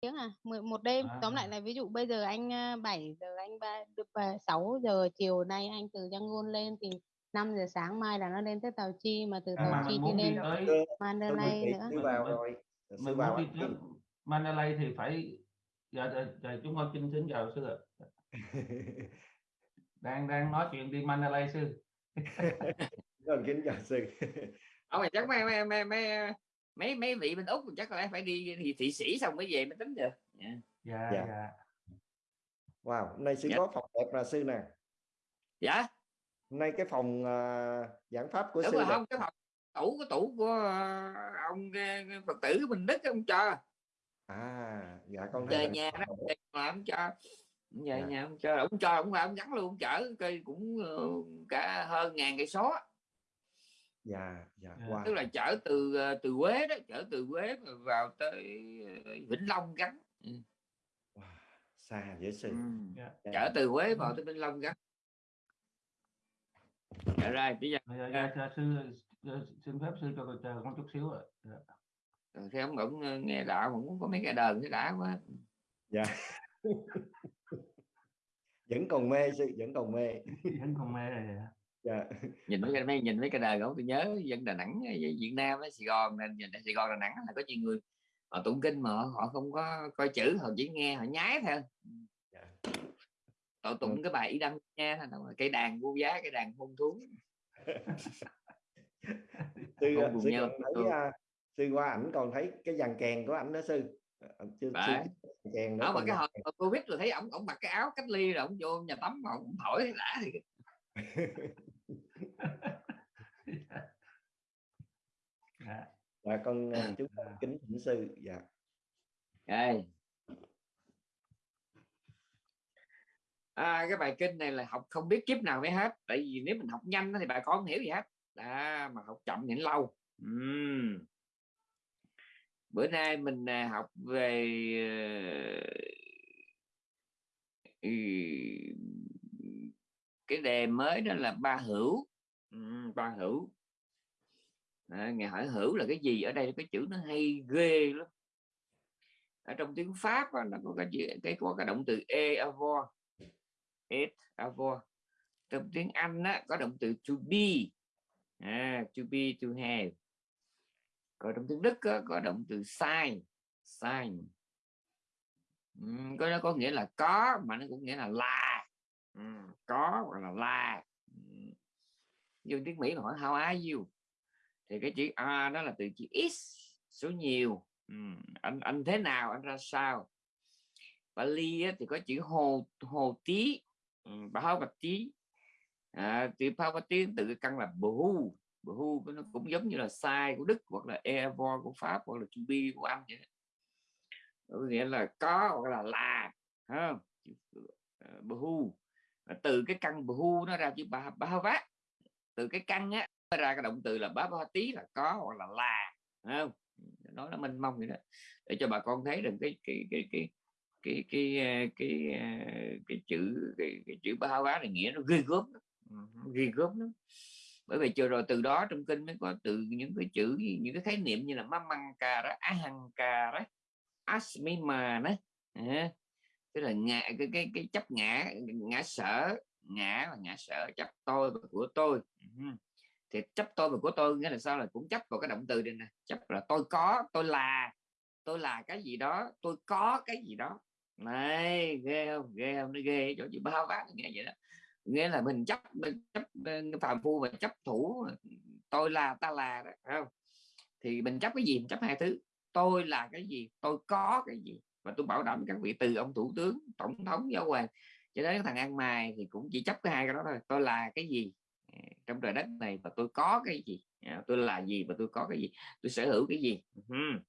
tiếng à? Một đêm. À. tóm lại là ví dụ bây giờ anh 7 giờ anh ba được 6 giờ chiều nay anh từ Yangon lên thì 5 giờ sáng mai là nó lên tới Tàu Chi mà từ Tàu à, Chi thì lên tới... Mandalay nữa. sư vào rồi. sư vào đi tới Mandalay thì phải giờ dạ, giờ, giờ chúng con xin xin chào sư ạ. Đang đang nói chuyện đi Mandalay sư. Còn kính chào sư. Ông này chắc mấy mấy mấy mấy mấy mấy vị bên úc chắc là phải đi thì thị sĩ xong mới về mới tính được. Yeah. dạ dạ, dạ. wow hôm nay sư dạ. có phòng đẹp là sư nè. Dạ. Hôm nay cái phòng uh, giảng pháp của Đúng sư rồi, không cái phòng tủ cái tủ của uh, ông uh, phật tử mình đức ông cho. À dạ con thấy về nhà đó mà ông cho. Về dạ. nhà ông cho ông cho ông ông gắn luôn ông chở cây cũng uh, cả hơn ngàn cây số dạ dạ wow. tức là chở từ từ Quế đó chở từ Quế vào tới Vĩnh Long gắn ừ. wow. xa dễ sư ừ. yeah. Dạ. chở từ Quế vào tới Vĩnh Long gắn dạ rồi bây giờ dạ, dạ, dạ, sư xin phép sư cho chờ con chút xíu ạ dạ. rồi thế ông cũng nghe đạo cũng có mấy cái đờn cái đã quá dạ vẫn còn mê sư vẫn còn mê vẫn còn mê rồi dạ. Nhìn mấy cái mấy nhìn mấy cái đời của tôi nhớ dân Đà Nẵng Việt Nam Sài Gòn nên nhìn Sài Gòn Đà Nẵng là có nhiều người họ tụng kinh mà họ, không có coi chữ họ chỉ nghe họ nhái thôi. Dạ. họ tụng ừ. cái bài ý đăng nha cây đàn vô giá cây đàn hôn thú. Sư, sư nhau thấy uh, sư qua ảnh còn thấy cái dàn kèn của ảnh đó sư. Chưa, chưa kèn nữa mà cái hồi covid rồi thấy ổng ổng mặc cái áo cách ly rồi ổng vô nhà tắm mà ổng thổi đã thì dạ con à, chúc dạ. kính thỉnh sư. Dạ. Đây. À, cái bài kinh này là học không biết kiếp nào mới hết. Tại vì nếu mình học nhanh thì bà con không hiểu gì hết. Đó, mà học chậm thì lâu. Uhm. bữa nay mình à, học về uh, cái đề mới đó là ba hữu. Ba hữu à, ngài hỏi hữu là cái gì? Ở đây cái chữ nó hay ghê lắm. Ở trong tiếng pháp nó có cái chữ cái có cái động từ e avo et avo trong tiếng anh đó, có động từ to be. À, to be to have. Còn trong tiếng đức đó, có động từ sign sign. Uhm, có nó có nghĩa là có mà nó cũng nghĩa là là. Ừ, có hoặc là là. Như tiếng Mỹ là hỏi how are you? Thì cái chữ a đó là từ chữ is số nhiều. Ừ, anh anh thế nào anh ra sao? Bali thì có chữ hồ hồ tí ừ, báo bạch tí à, từ báo bạch tí từ cái căn là bhu bhu nó cũng giống như là sai của đức hoặc là evo của pháp hoặc là chu bi của anh vậy có nghĩa là có hoặc là là không? Ờ, bhu từ cái căn bhu nó ra chữ ba ba vát. Từ cái căn á ra cái động từ là bá ba tí là có hoặc là là không? Nói là mênh mông vậy đó. Để cho bà con thấy được cái cái cái cái cái cái ờ, cái cái, cái chữ cái, cái chữ ba vá này nghĩa nó ghi gớm ừ, ghi gớm lắm. Bởi vì chưa rồi từ đó trong kinh mới có từ những cái chữ những cái khái niệm như là mamanga đó ahankara đó asmima đó à, tức là ngã cái cái cái chấp ngã ngã sở ngã và ngã sở chấp tôi và của tôi. Ừ thì chấp tôi và của tôi, nghĩa là sao? Là cũng chấp vào cái động từ này nè. Chấp là tôi có, tôi là. Tôi là cái gì đó, tôi có cái gì đó. Này, ghê không? Ghê không? Nó ghê chỗ gì bao vát nghe vậy đó. Nghĩa là mình chấp mình chấp phàm phu và chấp thủ, tôi là, ta là đó không? Thì mình chấp cái gì? Mình chấp hai thứ. Tôi là cái gì? Tôi có cái gì? Và tôi bảo đảm các vị từ ông thủ tướng, tổng thống, giáo hoàng. Cho đến thằng ăn mày thì cũng chỉ chấp cái hai cái đó thôi. Tôi là cái gì? Trong trời đất này và tôi có cái gì? À, tôi là gì và tôi có cái gì? Tôi sở hữu cái gì?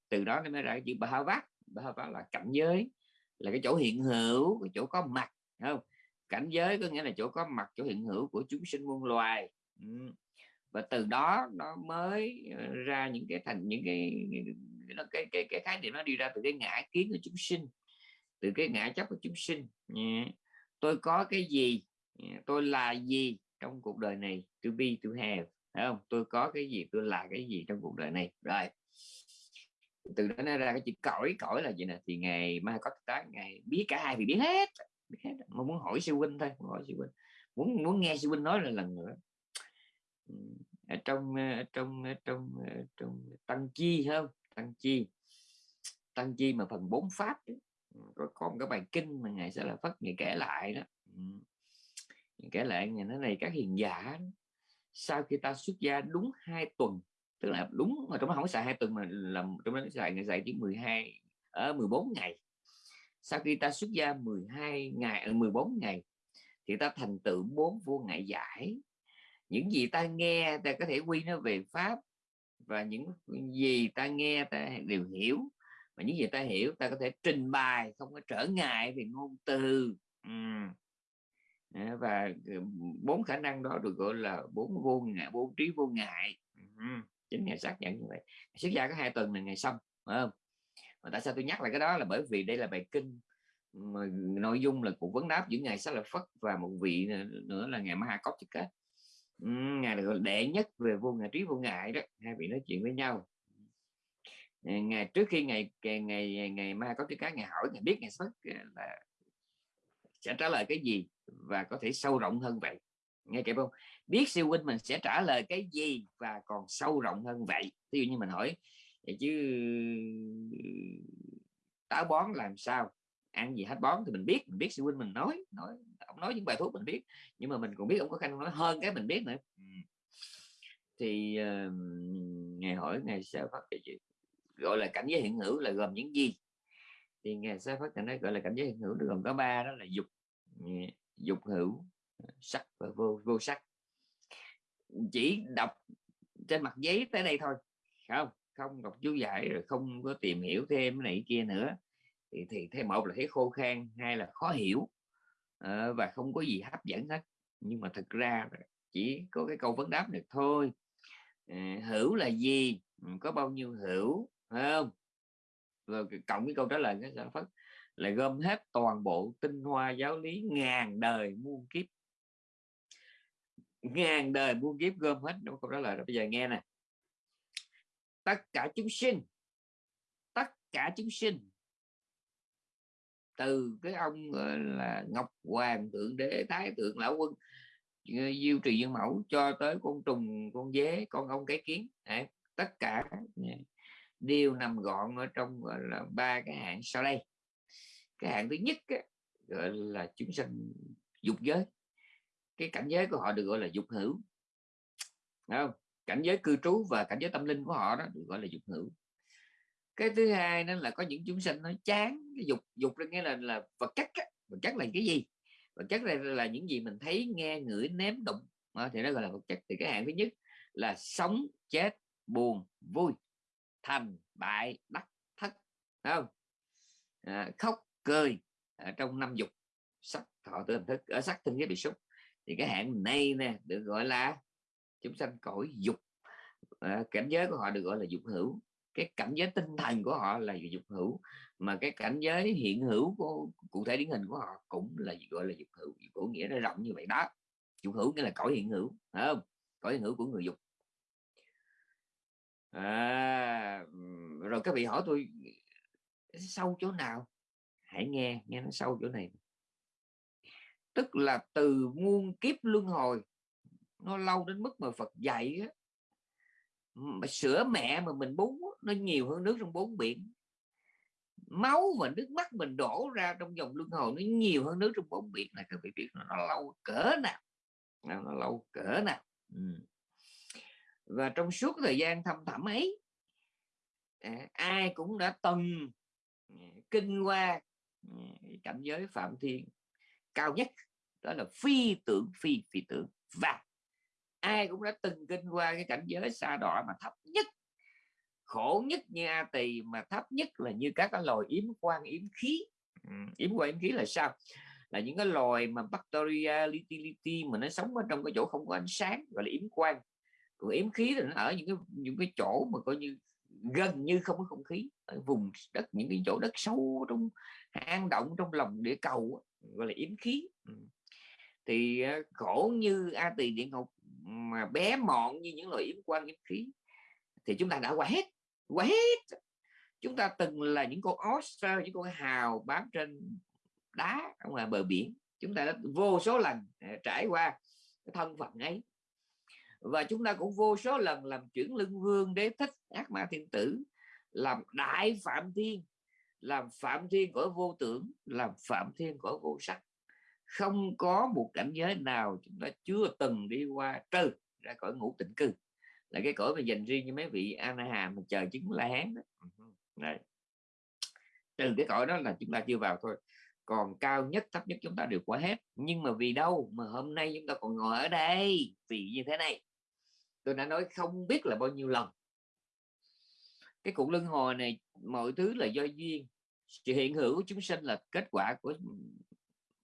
Từ đó nó mới ra chữ ba vát ba vác là cảnh giới là cái chỗ hiện hữu cái chỗ có mặt không? Cảnh giới có nghĩa là chỗ có mặt chỗ hiện hữu của chúng sinh muôn loài. Và từ đó nó mới ờ, ra những cái thành những cái cái cái, cái, cái khái niệm nó đi ra từ cái ngã kiến của chúng sinh từ cái ngã chấp của chúng sinh. Tôi có cái gì? Tôi là gì? Trong cuộc đời này to be to have phải không? Tôi có cái gì tôi là cái gì trong cuộc đời này? Rồi. Từ đó nó ra cái chữ cõi cõi là gì nè. Thì ngày mai có tới ngày biết cả hai thì biết hết biết hết. Mà muốn hỏi sư huynh thôi muốn hỏi sư huynh. Muốn muốn nghe sư huynh nói là lần nữa. Ở trong ờ, trong trong ờ, trong tăng chi không? Tăng chi. Tăng chi mà phần bốn pháp đó. có, có cái bài kinh mà ngài sẽ là phất ngài kể lại đó kể lại, nhà nó này các hiền giả sau khi ta xuất gia đúng hai tuần, tức là đúng mà trong đó không có xài hai tuần mà làm trong đó xài, ngày xài chỉ 12 ở 14 ngày. Sau khi ta xuất gia 12 ngày ờ, 14 ngày, thì ta thành tựu bốn vô ngại giải. Những gì ta nghe ta có thể quy nó về pháp, và những gì ta nghe ta đều hiểu. Và những gì ta hiểu ta có thể trình bày, không có trở ngại về ngôn từ. Uhm và ừ, bốn khả năng đó được gọi là bốn vô ngại bốn trí vô ngại. Chính ngày xác nhận như vậy. Xuất gia có hai tuần là ngày xong phải không? Mà tại sao tôi nhắc lại cái đó là bởi vì đây là bài kinh mà nội dung là cuộc vấn đáp giữa ngài sát là Phất và một vị nữa là ngài Maha Kautika ngài là đệ nhất về vô ngại trí vô ngại đó. Hai vị nói chuyện với nhau. Ờ, ngày trước khi ngày ngày ngày, ngày Maha cái ngài hỏi ngài biết ngài Phất ờ, là sẽ trả lời cái gì và có thể sâu rộng hơn vậy. Nghe kịp không? Biết siêu huynh mình sẽ trả lời cái gì và còn sâu rộng hơn vậy? Ví dụ như mình hỏi vậy chứ táo bón làm sao? Ăn gì hết bón? Thì mình biết mình biết siêu huynh mình nói nói ông nói những bài thuốc mình biết. Nhưng mà mình còn biết ông có khả năng nói hơn cái mình biết nữa. Ừ. Thì uh, ngày hỏi ngày sẽ phát cái gì? Gọi là cảnh giới hiện hữu là gồm những gì? Thì ngài sao phát thành nói gọi là cảnh giới hiện hữu gồm có ba đó là dục ừ, dục hữu ờ, sắc và vô vô sắc. Chỉ đọc trên mặt giấy tới đây thôi không? Không đọc chú giải rồi không có tìm hiểu thêm cái này kia nữa. Thì thì thêm một là thấy khô khan hai là khó hiểu ờ, và không có gì hấp dẫn hết. Nhưng mà thực ra chỉ có cái câu vấn đáp được thôi. Uh, hữu là gì? Ừ, có bao nhiêu hữu không? Ờ, rồi cộng với câu trả lời cái phất là gom hết toàn bộ tinh hoa giáo lý ngàn đời muôn kiếp. Ngàn đời muôn kiếp gom hết đúng câu trả lời rồi. Bây giờ nghe nè. Tất cả chúng sinh tất cả chúng sinh từ cái ông là ngọc hoàng thượng đế thái thượng lão quân diêu trì dương mẫu cho tới con trùng con dế con ông cái kiến Đấy, tất cả đều nằm gọn ở trong gọi là ba cái hạng sau đây. Cái hạng thứ nhất á, gọi là chúng sanh dục giới. Cái cảnh giới của họ được gọi là dục hữu. Không? cảnh giới cư trú và cảnh giới tâm linh của họ đó được gọi là dục hữu. Cái thứ hai nên là có những chúng sanh nó chán cái dục. Dục là nghĩa là là vật chất á. vật chất là cái gì? Vật chất là, là những gì mình thấy nghe ngửi nếm đụng. À, thì nó gọi là vật chất. Thì cái hạng thứ nhất là sống chết buồn vui thành bại đắc thất. Không? À, khóc cười à, trong năm dục. Sắc thọ tư thức ở sắc thân cái bị xúc thì cái hạng này nè được gọi là chúng sanh cõi dục. À, cảnh giới của họ được gọi là dục hữu. Cái cảnh giới tinh thần của họ là dục hữu. Mà cái cảnh giới hiện hữu của cụ thể điển hình của họ cũng là gọi là dục hữu. Dục hữu nghĩa nó rộng như vậy đó. Dục hữu nghĩa là cõi hiện hữu phải không? Cõi hiện hữu của người dục à, rồi các vị hỏi tôi sâu chỗ nào? Hãy nghe nghe nó sâu chỗ này. Tức là từ muôn kiếp luân hồi nó lâu đến mức mà Phật dạy á, mà sữa mẹ mà mình bú nó nhiều hơn nước trong bốn biển. Máu và nước mắt mình đổ ra trong dòng luân hồi nó nhiều hơn nước trong bốn biển này các vị biết nó, nó lâu cỡ nào. Nó lâu cỡ nào. Ừ và trong suốt thời gian thăm thẳm ấy à, ai cũng đã từng à, kinh qua à, cảnh giới phạm thiên cao nhất đó là phi tưởng phi phi tưởng. Và ai cũng đã từng kinh qua cái cảnh giới xa đọa mà thấp nhất khổ nhất như a tỳ mà thấp nhất là như các cái loài yếm quan yếm khí. Ừ, yếm quan yếm khí là sao? Là những cái loài mà bacteria litility mà nó sống ở trong cái chỗ không có ánh sáng gọi là yếm quan còn yếm khí thì nó ở những cái những cái chỗ mà coi như gần như không có không khí. Ở vùng đất, những cái chỗ đất sâu trong, hang động trong lòng địa cầu gọi là yếm khí. Ừ. Thì à, khổ như a tỳ địa ngục mà bé mọn như những loại yếm quan yếm khí, thì chúng ta đã qua hết qua hết. Chúng ta từng là những con oyster những con hào bám trên đá ở ngoài bờ biển. Chúng ta đã vô số lần à, trải qua cái thân phận ấy và chúng ta cũng vô số lần làm chuyển lưng vương, đế thích, ác ma thiên tử, làm đại phạm thiên, làm phạm thiên của vô tưởng, làm phạm thiên của vô sắc. Không có một cảnh giới nào chúng ta chưa từng đi qua trừ ra cõi ngũ tịnh cư. Là cái cõi mà dành riêng cho mấy vị anaham mà chờ chứng la hán đó. Đấy. trừ cái cõi đó là chúng ta chưa vào thôi. Còn cao nhất, thấp nhất chúng ta đều qua hết. Nhưng mà vì đâu? Mà hôm nay chúng ta còn ngồi ở đây. Vì như thế này tôi đã nói không biết là bao nhiêu lần. Cái cuộc luân hồi này mọi thứ là do duyên. Sự hiện hữu của chúng sinh là kết quả của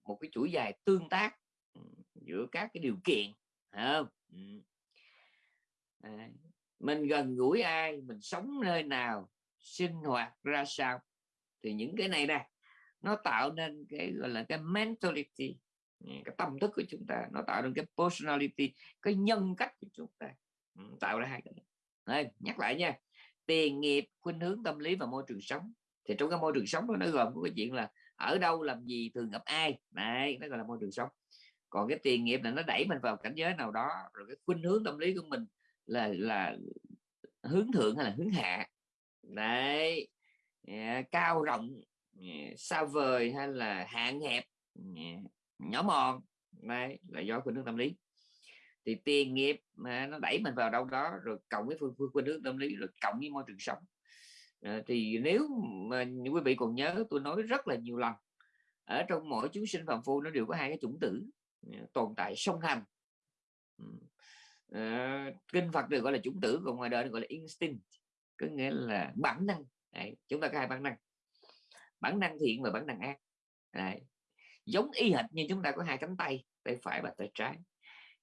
một cái chuỗi dài tương tác ừ, giữa các cái điều kiện không? Ừ. À, mình gần gũi ai mình sống nơi nào sinh hoạt ra sao? Thì những cái này nè nó tạo nên cái gọi là cái mentality ừ, cái tâm thức của chúng ta nó tạo nên cái personality cái nhân cách của chúng ta. Ừ, tạo ra hai cái này. Nhắc lại nha. Tiền nghiệp khuynh hướng tâm lý và môi trường sống. Thì trong cái môi trường sống đó, nó gồm có cái chuyện là ở đâu làm gì thường gặp ai. Này nó gọi là môi trường sống. Còn cái tiền nghiệp là nó đẩy mình vào cảnh giới nào đó rồi cái khuynh hướng tâm lý của mình là là hướng thượng hay là hướng hạ. Đấy. Dạ, cao rộng dạ, xa vời hay là hạn hẹp dạ, nhỏ mòn. Đấy là do khuynh hướng tâm lý thì tiền nghiệp mà nó đẩy mình vào đâu đó rồi cộng với phương phương nước hướng tâm lý rồi cộng với môi trường sống. À, thì nếu mà quý vị còn nhớ tôi nói rất là nhiều lần ở trong mỗi chúng sinh phàm phu nó đều có hai cái chủng tử ờ, tồn tại song hành. À, kinh Phật được gọi là chủng tử còn ngoài đời gọi là instinct có nghĩa là bản năng. Đấy, chúng ta có hai bản năng. Bản năng thiện và bản năng ác. Đấy. giống y hệt như chúng ta có hai cánh tay tay phải và tay trái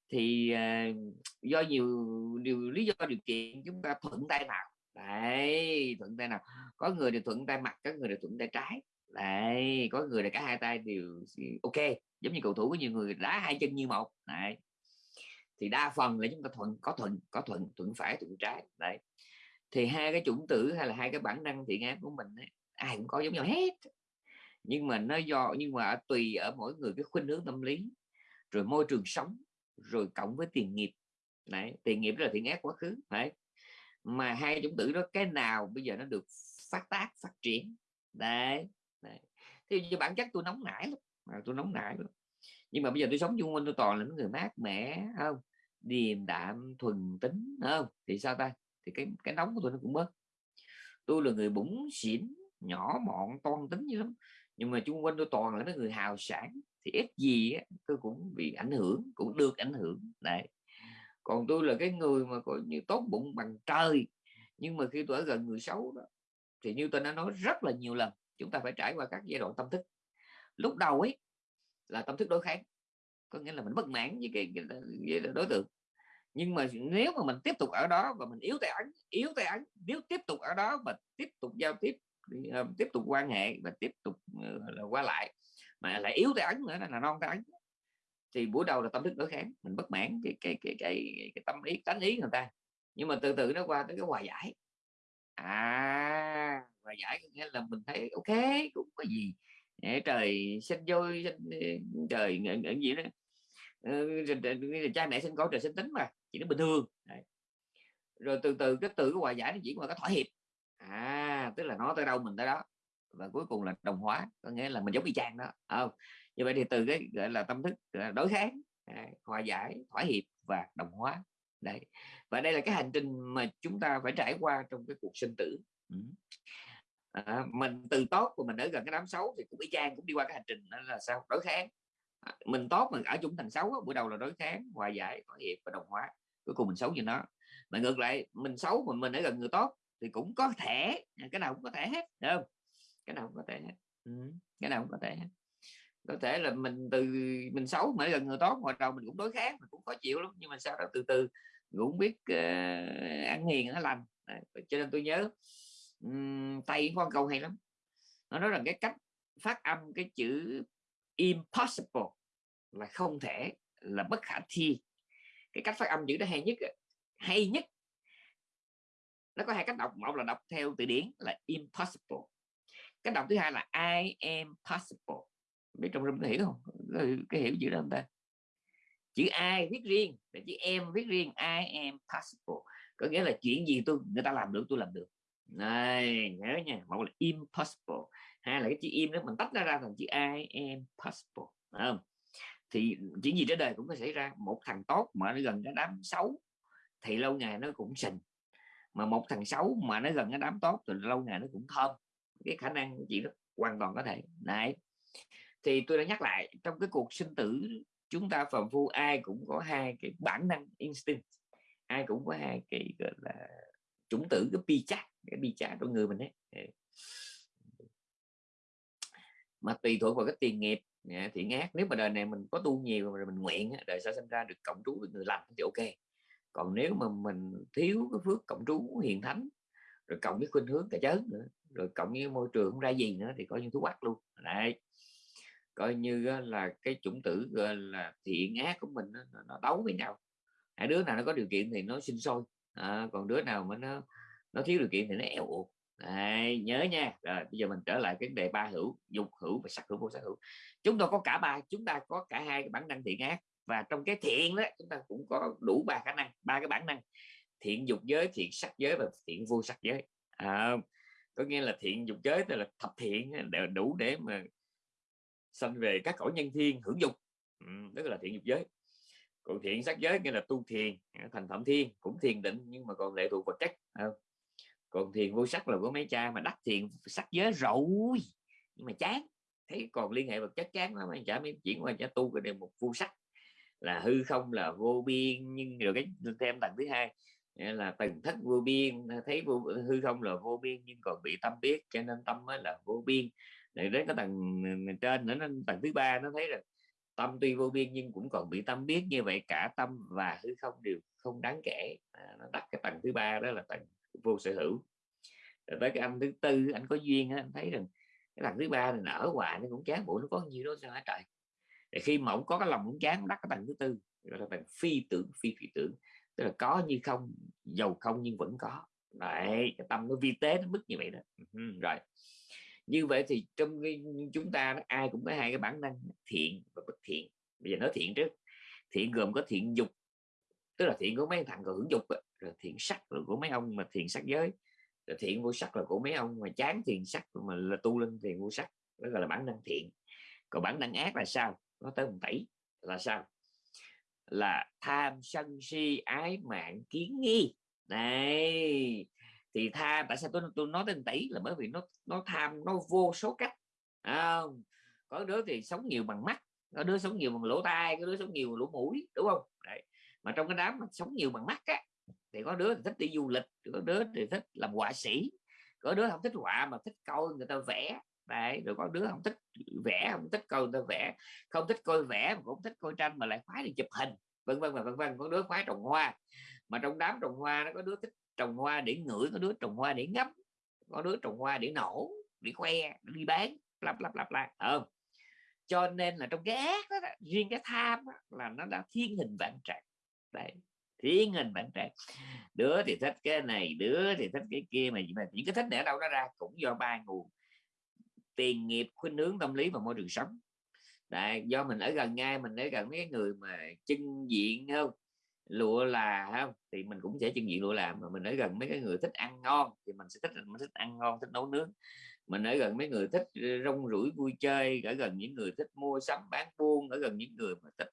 thì uh, do nhiều điều lý do điều kiện chúng ta thuận tay nào đấy thuận tay nào có người thì thuận tay mặt có người thì thuận tay trái. Đấy có người là cả hai tay đều ok giống như cầu thủ có nhiều người đá hai chân như một. Đấy. Thì đa phần là chúng ta thuận có thuận có thuận thuận phải thuận trái. Đấy. Thì hai cái chủng tử hay là hai cái bản năng thiện ác của mình ấy, ai cũng có giống nhau hết. Nhưng mà nó do nhưng mà tùy ở mỗi người cái khuynh hướng tâm lý rồi môi trường sống rồi cộng với tiền nghiệp. Đấy tiền nghiệp là thiện ác quá khứ đấy. mà hai chủng tử đó cái nào bây giờ nó được phát tác phát triển? Đấy, đấy. thì bản chất tôi nóng nảy lắm à, tôi nóng nảy lắm. Nhưng mà bây giờ tôi sống chung quanh tôi toàn là những người mát mẻ không? Điềm đạm thuần tính không? Thì sao ta? Thì cái cái nóng của tôi nó cũng bớt. Tôi là người bủng xỉn nhỏ mọn toan tính như lắm. Nhưng mà chung quanh tôi toàn là mấy người hào sản thì ít gì á, tôi cũng bị ảnh hưởng cũng được ảnh hưởng đấy. Còn tôi là cái người mà coi như tốt bụng bằng trời nhưng mà khi tôi ở gần người xấu đó thì như tôi đã nói rất là nhiều lần chúng ta phải trải qua các giai đoạn tâm thức. Lúc đầu ấy là tâm thức đối kháng có nghĩa là mình bất mãn với cái, cái, đối tượng. Nhưng mà nếu mà mình tiếp tục ở đó và mình yếu tay ấn yếu tay ấn nếu tiếp tục ở đó và tiếp tục giao tiếp ờ, tiếp tục quan hệ và tiếp tục uh, qua lại mà lại yếu tay ấn nữa là non tay ấn. Thì buổi đầu là tâm thức đối kháng mình bất mãn cái cái cái cái, cái tâm ý tánh ý người ta. Nhưng mà từ từ nó qua tới cái hòa giải. À hòa giải nghĩa là mình thấy ok cũng có gì. Trời sinh vui sinh trời những gì đó. Ờ, cha mẹ sinh con trời sinh tính mà chỉ nó bình thường. Đấy. rồi từ từ cái từ cái hòa giải nó chỉ qua cái thỏa hiệp. À tức là nó tới đâu mình tới đó và cuối cùng là đồng hóa có nghĩa là mình giống y chang đó không? Như vậy thì từ cái gọi là tâm thức đối kháng à, hòa giải thỏa hiệp và đồng hóa. Đấy. Và đây là cái hành trình mà chúng ta phải trải qua trong cái cuộc sinh tử. Ừ. à, mình từ tốt của mình ở gần cái đám xấu thì cũng y chang cũng đi qua cái hành trình đó là sao? Đối kháng. À, mình tốt mình ở chung thành xấu buổi đầu là đối kháng hòa giải thỏa hiệp và đồng hóa. Cuối cùng mình xấu như nó. Mà ngược lại mình xấu mình mình ở gần người tốt thì cũng có thể cái nào cũng có thể hết không? Cái nào cũng có thể hết. Ừ. cái nào cũng có thể hết. Có thể là mình từ mình xấu mà gần người tốt hồi đầu mình cũng đối kháng mình cũng khó chịu lắm nhưng mà sau đó từ từ cũng biết uh, ăn hiền nó lành. Đấy. cho nên tôi nhớ um, tây có câu hay lắm. Nó nói rằng cái cách phát âm cái chữ impossible là không thể là bất khả thi. Cái cách phát âm chữ đó hay nhất hay nhất nó có hai cách đọc một là đọc theo từ điển là impossible cái đọc thứ hai là I am possible. Biết trong rung có hiểu không? Cái hiểu chữ đó không ta? Chữ I viết riêng và chữ em viết riêng, I am possible. Có nghĩa là chuyện gì tôi, người ta làm được, tôi làm được. Này, nhớ nha, một là impossible, hai là cái chữ im đó mình tách ra ra thành chữ I am possible không? thì chuyện gì trên đời cũng có xảy ra, một thằng tốt mà nó gần cái đám xấu thì lâu ngày nó cũng sình, mà một thằng xấu mà nó gần cái đám tốt thì lâu ngày nó cũng thơm cái khả năng chị nó hoàn toàn có thể. Đấy. Thì tôi đã nhắc lại, trong cái cuộc sinh tử, chúng ta phàm phu ai cũng có hai cái bản năng instinct, ai cũng có hai cái, gọi là, chủng tử, cái pi chắc cái pi chắc của người mình ấy. Mà tùy thuộc vào cái tiền nghiệp à, thiện ác. Nếu mà đời này mình có tu nhiều rồi mình nguyện đời sau sinh ra được cộng trú với người lành thì ok. Còn nếu mà mình thiếu cái phước cộng trú hiền thánh, rồi cộng với khuynh hướng cả chớn nữa rồi cộng với môi trường không ra gì nữa thì coi như thú bắt luôn. Đấy. Coi như là cái chủng tử gọi là thiện ác của mình nó, nó đấu với nhau. Hai đứa nào nó có điều kiện thì nó sinh sôi. À, còn đứa nào mà nó nó thiếu điều kiện thì nó eo uột. Đấy, nhớ nha. Rồi bây giờ mình trở lại cái đề ba hữu dục hữu và sắc hữu vô sắc hữu. Chúng ta có cả ba chúng ta có cả hai cái bản năng thiện ác. Và trong cái thiện đó chúng ta cũng có đủ ba khả năng ba cái bản năng. Thiện dục giới thiện sắc giới và thiện vô sắc giới. À, có nghĩa là thiện dục giới tức là thập thiện đủ để mà sanh về các cõi nhân thiên hưởng dục. Ừ, tức là thiện dục giới. Còn thiện sắc giới nghĩa là tu thiền thành phẩm thiên cũng thiền định nhưng mà còn lệ thuộc vật chất không? còn thiền vô sắc là của mấy cha mà đắc thiền sắc giới rồi nhưng mà chán. Thấy còn liên hệ vật chất chán lắm anh chả mới chuyển qua chả tu cái đề một vô sắc. Là hư không là vô biên nhưng rồi cái thêm tầng thứ hai là tầng thất vô biên à, thấy vô, à, hư không là vô biên nhưng còn bị tâm biết cho nên tâm mới là vô biên. Để đến cái tầng à, trên nữa tầng thứ ba nó thấy là tâm tuy vô biên nhưng cũng còn bị tâm biết. Như vậy cả tâm và hư không đều không đáng kể. À, nó đặt cái tầng thứ ba đó là tầng vô sở hữu. Rồi tới cái anh thứ tư anh có duyên anh thấy rằng cái tầng thứ ba này nở hoài nó cũng chán bộ nó có nhiều đó sao hả trời? Để khi mà ông có cái lòng cũng chán đắc cái tầng thứ tư gọi là tầng phi tưởng phi phi tưởng tức là có như không giàu không nhưng vẫn có. Đấy cái tâm nó vi tế nó mức như vậy đó. Ừ, rồi. Như vậy thì trong cái, chúng ta ai cũng có hai cái bản năng thiện và bất thiện. Bây giờ nói thiện trước. Thiện gồm có thiện dục tức là thiện của mấy thằng hưởng dục rồi thiện sắc rồi của mấy ông mà thiện sắc giới. Rồi thiện vô sắc là của mấy ông mà chán thiện sắc mà là tu lên thiện vô sắc. Đó gọi là bản năng thiện. Còn bản năng ác là sao? Nó tới một tỷ. Là sao? Là tham sân si ái mạng kiến nghi. Này thì tham tại sao tôi tôi nói tên tỷ là bởi vì nó nó tham nó vô số cách à, có đứa thì sống nhiều bằng mắt có đứa sống nhiều bằng lỗ tai có đứa sống nhiều bằng lỗ mũi đúng không? Đấy. mà trong cái đám mà sống nhiều bằng mắt á thì có đứa thì thích đi du lịch có đứa thì thích làm họa sĩ có đứa không thích họa mà thích coi người ta vẽ. Đấy, rồi có đứa không thích vẽ không thích coi người ta vẽ không thích coi vẽ mà cũng thích coi tranh mà lại khoái đi chụp hình vân vân và vân vân có đứa khoái trồng hoa. Mà trong đám trồng hoa nó có đứa thích trồng hoa để ngửi có đứa trồng hoa để ngắm có đứa trồng hoa để nổ để khoe để đi bán lặp lặp lặp lại không? Cho nên là trong cái ác đó, riêng cái tham đó, là nó đã thiên hình vạn trạng. Đấy thiên hình vạn trạng. Đứa thì thích cái này đứa thì thích cái kia mà những cái thích để đâu nó ra cũng do ba nguồn tiền nghiệp khuynh hướng tâm lý và môi trường sống. Đấy, do mình ở gần ngay mình ở gần mấy người mà chân diện không? Lụa là không? Thì mình cũng sẽ chân diện lụa làm mà mình ở gần mấy cái người thích ăn ngon thì mình sẽ thích mình thích ăn ngon thích nấu nướng. Mình ở gần mấy người thích rong rủi vui chơi ở gần những người thích mua sắm bán buôn ở gần những người mà thích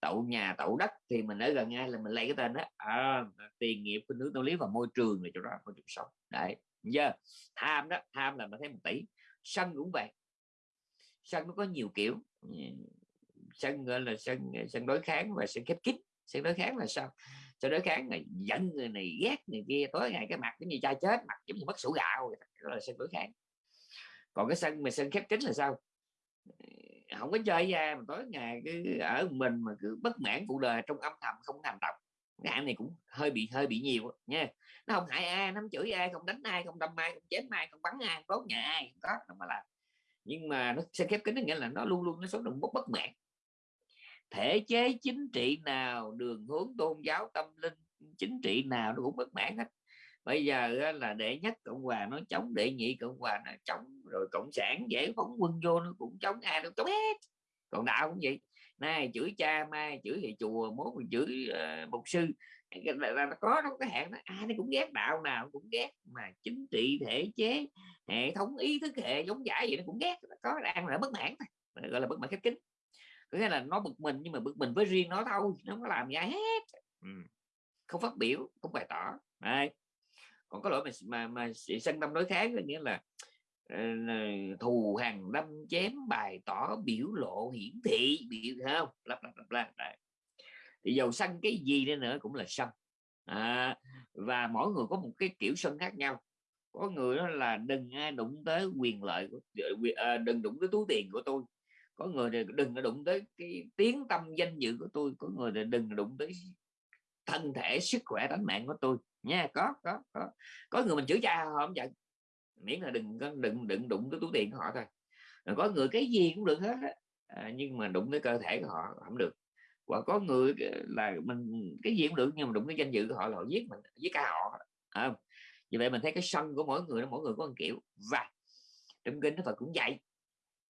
tậu nhà tậu đất thì mình ở gần ngay là mình lấy cái tên đó. À, tiền nghiệp khuynh hướng tâm lý và môi trường là chỗ đó môi trường sống. Đấy giờ tham đó tham là mình thấy một tỷ sân cũng vậy. Sân nó có nhiều kiểu. Sân, gọi là sân sân đối kháng và sân khép kín. Sân đối kháng là sao? Sân đối kháng là giận người này, ghét người kia, tối ngày cái mặt giống như cha chết, mặt giống như mất sủ gạo đó là sân đối kháng. Còn cái sân mà sân khép kín là sao? Không có chơi ra mà tối ngày cứ ở mình mà cứ bất mãn cuộc đời trong âm thầm, không hành động cái anh này cũng hơi bị hơi bị nhiều nha. Nó không hại ai nó không chửi ai, không đánh ai, không đâm ai, không chém ai, không bắn ai, không đốt nhà ai, không có nó mà làm. Nhưng mà nó sẽ khép kín nghĩa là nó luôn luôn nó sống đồng bất bất mãn. Thể chế chính trị nào, đường hướng tôn giáo, tâm linh chính trị nào nó cũng bất mãn hết. Bây giờ là đệ nhất cộng hòa nó chống, đệ nhị cộng hòa nó chống, rồi cộng sản dễ phóng quân vô nó cũng chống, ai nó chống hết. Còn đạo cũng vậy nay chửi cha mai chửi thầy chùa mốt mình chửi ờ, uh, mục sư. Là, là, nó có trong cái hạn đó. Ai nó cũng ghét đạo nào cũng ghét mà chính trị thể chế hệ thống ý thức hệ giống giải gì nó cũng ghét. Nó có đang là bất mãn thôi gọi là bất mãn khép kín. Có nghĩa là nó bực mình nhưng mà bực mình với riêng nó thôi nó không có làm gì hết. Ừ. không phát biểu không bày tỏ. Đấy. còn có lỗi mà mà, mà sân tâm đối kháng nghĩa là Ờ, thù hằn đâm chém bài tỏ biểu lộ hiển thị biểu không lặp lặp lặp lặp thì dầu sân cái gì nữa nữa cũng là sân à, và mỗi người có một cái kiểu sân khác nhau. Có người đó là đừng ai đụng tới quyền lợi của, à, đừng đụng tới túi tiền của tôi. Có người thì đừng đụng tới cái tiếng tâm danh dự của tôi. Có người thì đừng đụng tới thân thể sức khỏe tính mạng của tôi. Nha có có có. Có người mình chửi cha họ không giận miễn là đừng có đừng đừng đụng tới túi tiền của họ thôi. Có người cái gì cũng được hết à, nhưng mà đụng tới cơ thể của họ không được. Và có người là mình cái gì cũng được nhưng mà đụng cái danh dự của họ là họ giết mình giết cả họ. À, vì vậy mình thấy cái sân của mỗi người mỗi người có một kiểu. Và trong kinh nó Phật cũng dạy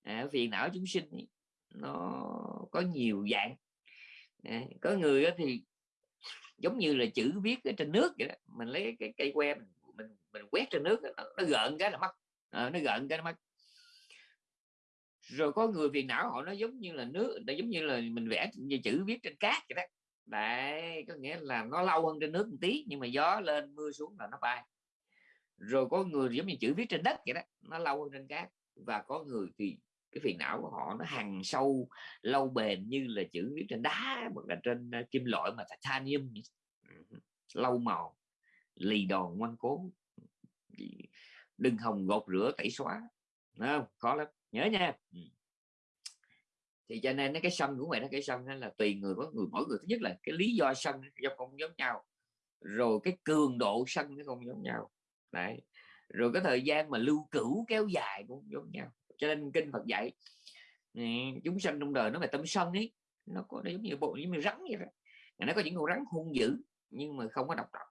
à, phiền não chúng sinh nó có nhiều dạng. À, có người thì giống như là chữ viết ở trên nước vậy đó. Mình lấy cái cây que mình mình, mình quét trên nước nó, nó gợn cái là mất. À, nó gợn cái nó mất. Rồi có người phiền não họ nó giống như là nước nó giống như là mình vẽ như chữ viết trên cát vậy đó. Đấy có nghĩa là nó lâu hơn trên nước một tí nhưng mà gió lên mưa xuống là nó bay. Rồi có người giống như chữ viết trên đất vậy đó nó lâu hơn trên cát. Và có người thì cái phiền não của họ nó hằng sâu lâu bền như là chữ viết trên đá hoặc là trên ờ, kim loại mà titanium ừ, lâu màu lì đòn ngoan cố. Đừng hồng gột rửa, tẩy xóa. Không? Khó lắm. Nhớ nha. Ừ. Thì cho nên cái sân của mày nó cái sân là tùy người có người, mỗi người. Thứ nhất là cái lý do sân do không giống nhau. Rồi cái cường độ sân nó không giống nhau. Đấy. Rồi cái thời gian mà lưu cửu kéo dài cũng giống nhau. Cho nên kinh Phật dạy ừ, chúng sanh trong đời nó là tâm sân ấy. Nó có nó giống như bộ, giống như rắn vậy đó. Nó có những con rắn hung dữ, nhưng mà không có độc độc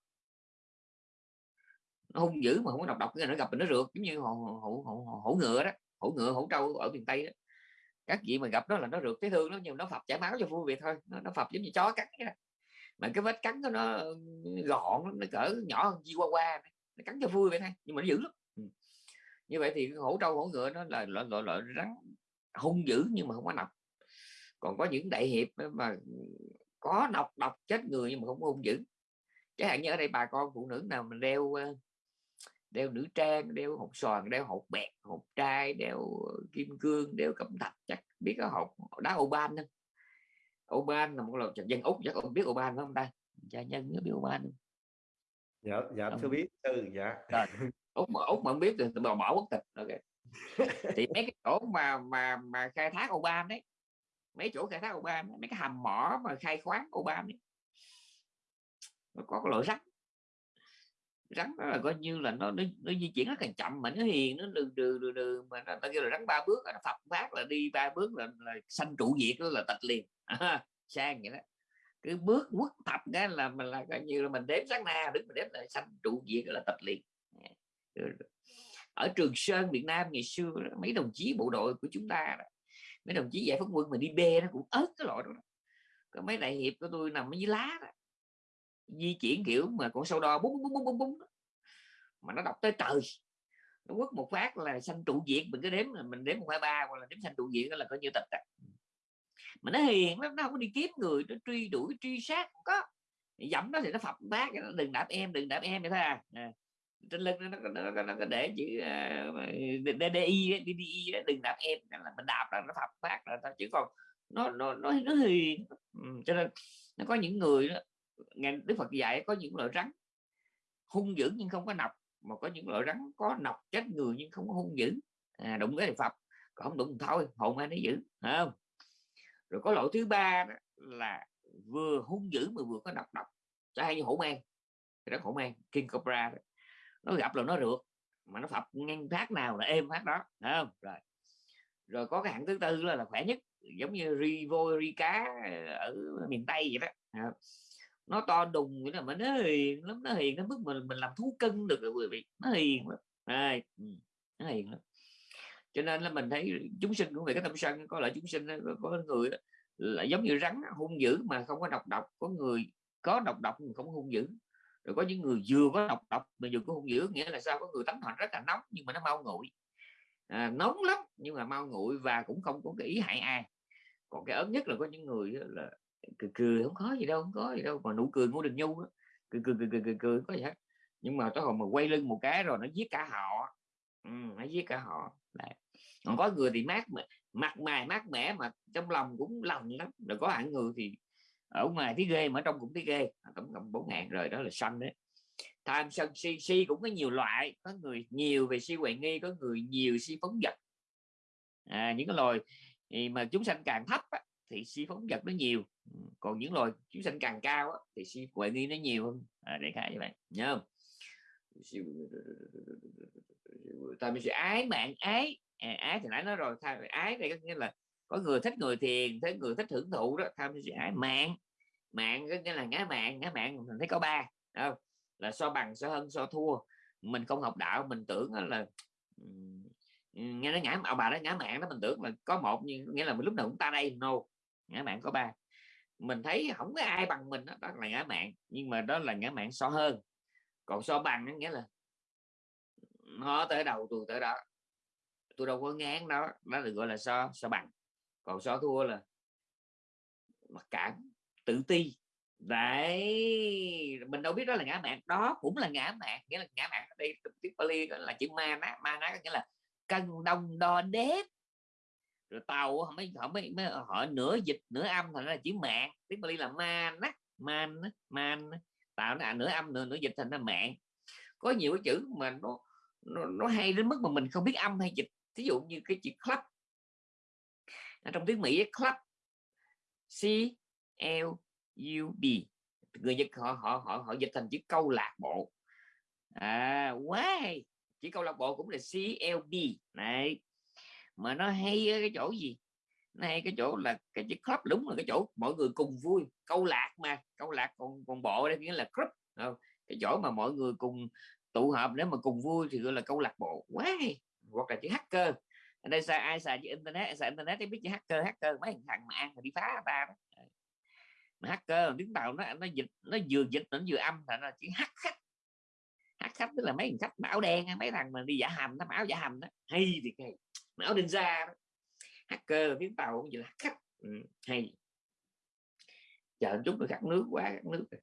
nó hung dữ mà không có độc độc cái nó gặp mình nó rượt giống như hổ, hổ, hổ, hổ ngựa đó hổ ngựa hổ trâu ở miền tây đó. Các vị mà gặp đó là nó rượt thấy thương nó nhưng nó phập chảy máu cho vui vậy thôi nó, nó phập giống như chó cắn đó. mà cái vết cắn của nó ừ, gọn nó cỡ nhỏ hơn qua nó cắn cho vui vậy thôi nhưng mà nó dữ lắm. Ừ. Như vậy thì hổ trâu hổ ngựa nó là loại loại loại rắn hung dữ nhưng mà không có độc. Còn có những đại hiệp mà có độc độc chết người nhưng mà không có hung dữ. Chẳng hạn như ở đây bà con phụ nữ nào mình đeo đeo nữ trang đeo hộp xoàn đeo hộp bẹt hộp trai đeo kim cương đeo cẩm thạch chắc biết cái hộp đá ô ban không ô ban là một loại dân úc chắc ông biết ô ban không ta? Cha nhân biết ô ban không? Dạ dạ thưa biết. ừ dạ. Úc mà úc mà không biết thì bỏ bỏ quốc tịch ok. Thì mấy cái chỗ mà mà mà khai thác ô ban đấy mấy chỗ khai thác ô ban mấy cái hầm mỏ mà khai khoáng ô ban ấy nó có cái loại rắn rắn đó là coi như là nó nó, nó di chuyển rất là chậm mà nó hiền nó đường đường đường đường mà nó ta kêu là rắn ba bước nó phập phát là đi ba bước là, là sanh trụ diệt đó là tịch liền. À, sang vậy đó. Cứ bước quất thập cái là mình là coi như là mình đếm sáng na đứng mình đếm là sanh trụ diệt là tịch liền. À, ở trường sơn việt nam ngày xưa mấy đồng chí bộ đội của chúng ta đó, mấy đồng chí giải phóng quân mà đi bê nó cũng ớt cái loại đó có mấy đại hiệp của tôi nằm ở dưới lá đó di chuyển kiểu mà con sâu đo búng búng búng búng búng mà nó đọc tới trời. Nó quất một phát là xanh trụ diệt mình cứ đếm là mình đếm một hai ba hoặc là đếm xanh trụ diệt là coi như tịch à. mà nó hiền lắm nó không có đi kiếm người nó truy đuổi truy sát không có. Dẫm nó thì nó phập bác nó đừng đạp em đừng đạp em vậy thôi à, à. trên lưng nó, nó, nó, nó, nó để chữ uh, DDI DDI đừng đạp em. Là mình đạp là nó phập phát là ta chỉ còn nó nó nó nó hiền ừ, cho nên nó có những người đó ngài đức phật dạy có những loại rắn hung dữ nhưng không có nọc mà có những loại rắn có nọc chết người nhưng không có hung dữ. À, đụng cái thì phật còn không đụng thôi hồn ai nó giữ không? Rồi có loại thứ ba đó là vừa hung dữ mà vừa có nọc độc. Cho hay như hổ mang đó hổ mang king cobra đó. nó gặp là nó rượt mà nó phập ngang phát nào là êm phát đó không? Rồi rồi có cái hạng thứ tư là, là khỏe nhất giống như ri voi ri cá ở miền tây vậy đó nó to đùng nghĩa là mà nó hiền lắm nó hiền đến mức mình mình làm thú cưng được rồi quý vị. Nó hiền lắm. À, nó hiền lắm. Cho nên là mình thấy chúng sinh cũng về cái tâm sân có lại chúng sinh có người là giống như rắn hung dữ mà không có độc độc. Có người có độc độc mà không hung dữ. Rồi có những người vừa có độc độc mà vừa có hung dữ nghĩa là sao? Có người tánh hoạt rất là nóng nhưng mà nó mau nguội. À, nóng lắm nhưng mà mau nguội và cũng không có cái ý hại ai. Còn cái ớn nhất là có những người là cười cười không có gì đâu không có gì đâu mà nụ cười ngô đình nhu đó. cười cười cười cười cười, cười có gì hết. Nhưng mà tới hồi mà quay lưng một cái rồi nó giết cả họ. Ừ, nó giết cả họ. Đấy. còn có người thì mát mặt mày mát mẻ mà trong lòng cũng lòng lắm. Rồi có hạng người thì ở ngoài thấy ghê mà ở trong cũng thấy ghê. Tổng cộng bốn ngàn rồi đó là xanh đấy. Tham sân si si cũng có nhiều loại. Có người nhiều về si huệ nghi có người nhiều si phóng vật. À, những cái loài mà chúng sanh càng thấp á, thì si phóng vật nó nhiều còn những loài chúng sanh càng cao á, thì si huệ nghi nó nhiều hơn. À, để khái như vậy nhớ không? Ta mình sẽ ái mạng ái à, ái thì nãy nói rồi tham ái đây có nghĩa là có người thích người thiền thấy người thích hưởng thụ đó tham sẽ ái mạng. Mạng có nghĩa là ngã mạng ngã mạng mình thấy có ba không? là so bằng so hơn so thua. Mình không học đạo mình tưởng là nghe nó ngã ông bà nó ngã mạng đó mình tưởng là có một nhưng nghĩa là mình lúc nào cũng ta đây no ngã mạng có ba mình thấy không có ai bằng mình đó, đó là ngã mạng nhưng mà đó là ngã mạng so hơn. Còn so bằng nghĩa là nó tới đầu tôi tới đó. Tôi đâu có ngán đó đó được gọi là so so bằng. Còn so thua là mặc cảm tự ti. Đấy mình đâu biết đó là ngã mạng đó cũng là ngã mạng nghĩa là ngã mạng ở đây tiếng Pali là chữ ma ná ma ná nghĩa là cân đông đo đếm rồi tàu họ mới họ mới, mới họ nửa dịch nửa âm thành là chữ mạng. Tiếng Bali là man á man man tạo nó à, nửa âm nửa nửa dịch thành ra mạng. Có nhiều cái chữ mà nó nó, nó hay đến mức mà mình không biết âm hay dịch. Ví dụ như cái chữ club. Trong tiếng Mỹ club. C L U B. Người Nhật họ họ họ họ dịch thành chữ câu lạc bộ. À quá hay. Chữ câu lạc bộ cũng là C L B. Này mà nó hay cái chỗ gì? Nó hay cái chỗ là cái chữ club, đúng là cái chỗ mọi người cùng vui, câu lạc mà, câu lạc còn còn bộ đây, nghĩa là club. Không? cái chỗ mà mọi người cùng tụ hợp nếu mà cùng vui thì gọi là câu lạc bộ. Quá hay hoặc là chữ hacker. Ở đây sao, ai xài chữ internet? Xài internet thì biết chữ hacker hacker, mấy thằng mà ăn mà đi phá người ta đó ờ. mà hacker tiếng tàu nó nó dịch, nó vừa dịch nó vừa âm thành là chữ hack khách. Hack khách tức là mấy thằng khách áo đen, mấy thằng mà đi giả hầm nó áo giả hầm đó. Hay thì hay áo đinh da hacker tiếng tàu cũng vậy là khách ừ, hay. Chờ chút nữa khát nước quá khát nước rồi.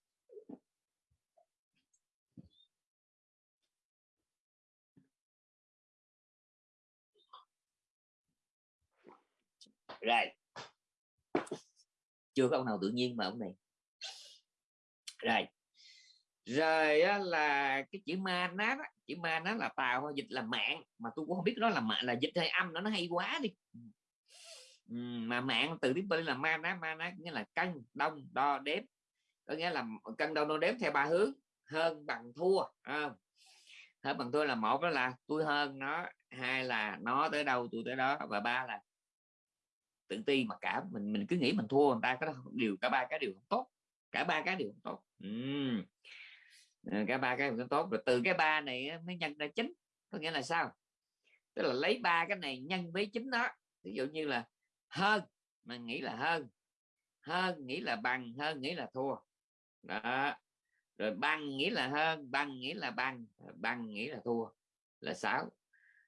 rồi. Chưa có ông nào tự nhiên mà ông này. Rồi rồi á, là cái chữ ma nát chữ ma nó là tàu dịch là mạng. Mà tôi cũng không biết nó là mạng là dịch hay âm nó nó hay quá đi. Ừ, mà mạng từ tiếng bên là ma nát ma nát nghĩa là cân đông đo đếm. Có nghĩa là cân đông đo đếm theo ba hướng hơn bằng thua à, hơn bằng thua là một đó là tôi hơn nó hai là nó tới đâu tôi tới đó và ba là tự ti mà cả mình mình cứ nghĩ mình thua người ta có điều cả ba cái điều không tốt cả ba cái điều không tốt. Uhm. Ờ, cả ba cái cũng tốt. Rồi từ cái ba này mới nhân ra chính có nghĩa là sao? Tức là lấy ba cái này nhân với chính đó. Ví dụ như là hơn, mà nghĩ là hơn. Hơn nghĩ là bằng, hơn nghĩ là thua. Đó. Rồi bằng nghĩ là hơn, bằng nghĩ là bằng bằng nghĩ là thua, là sáu.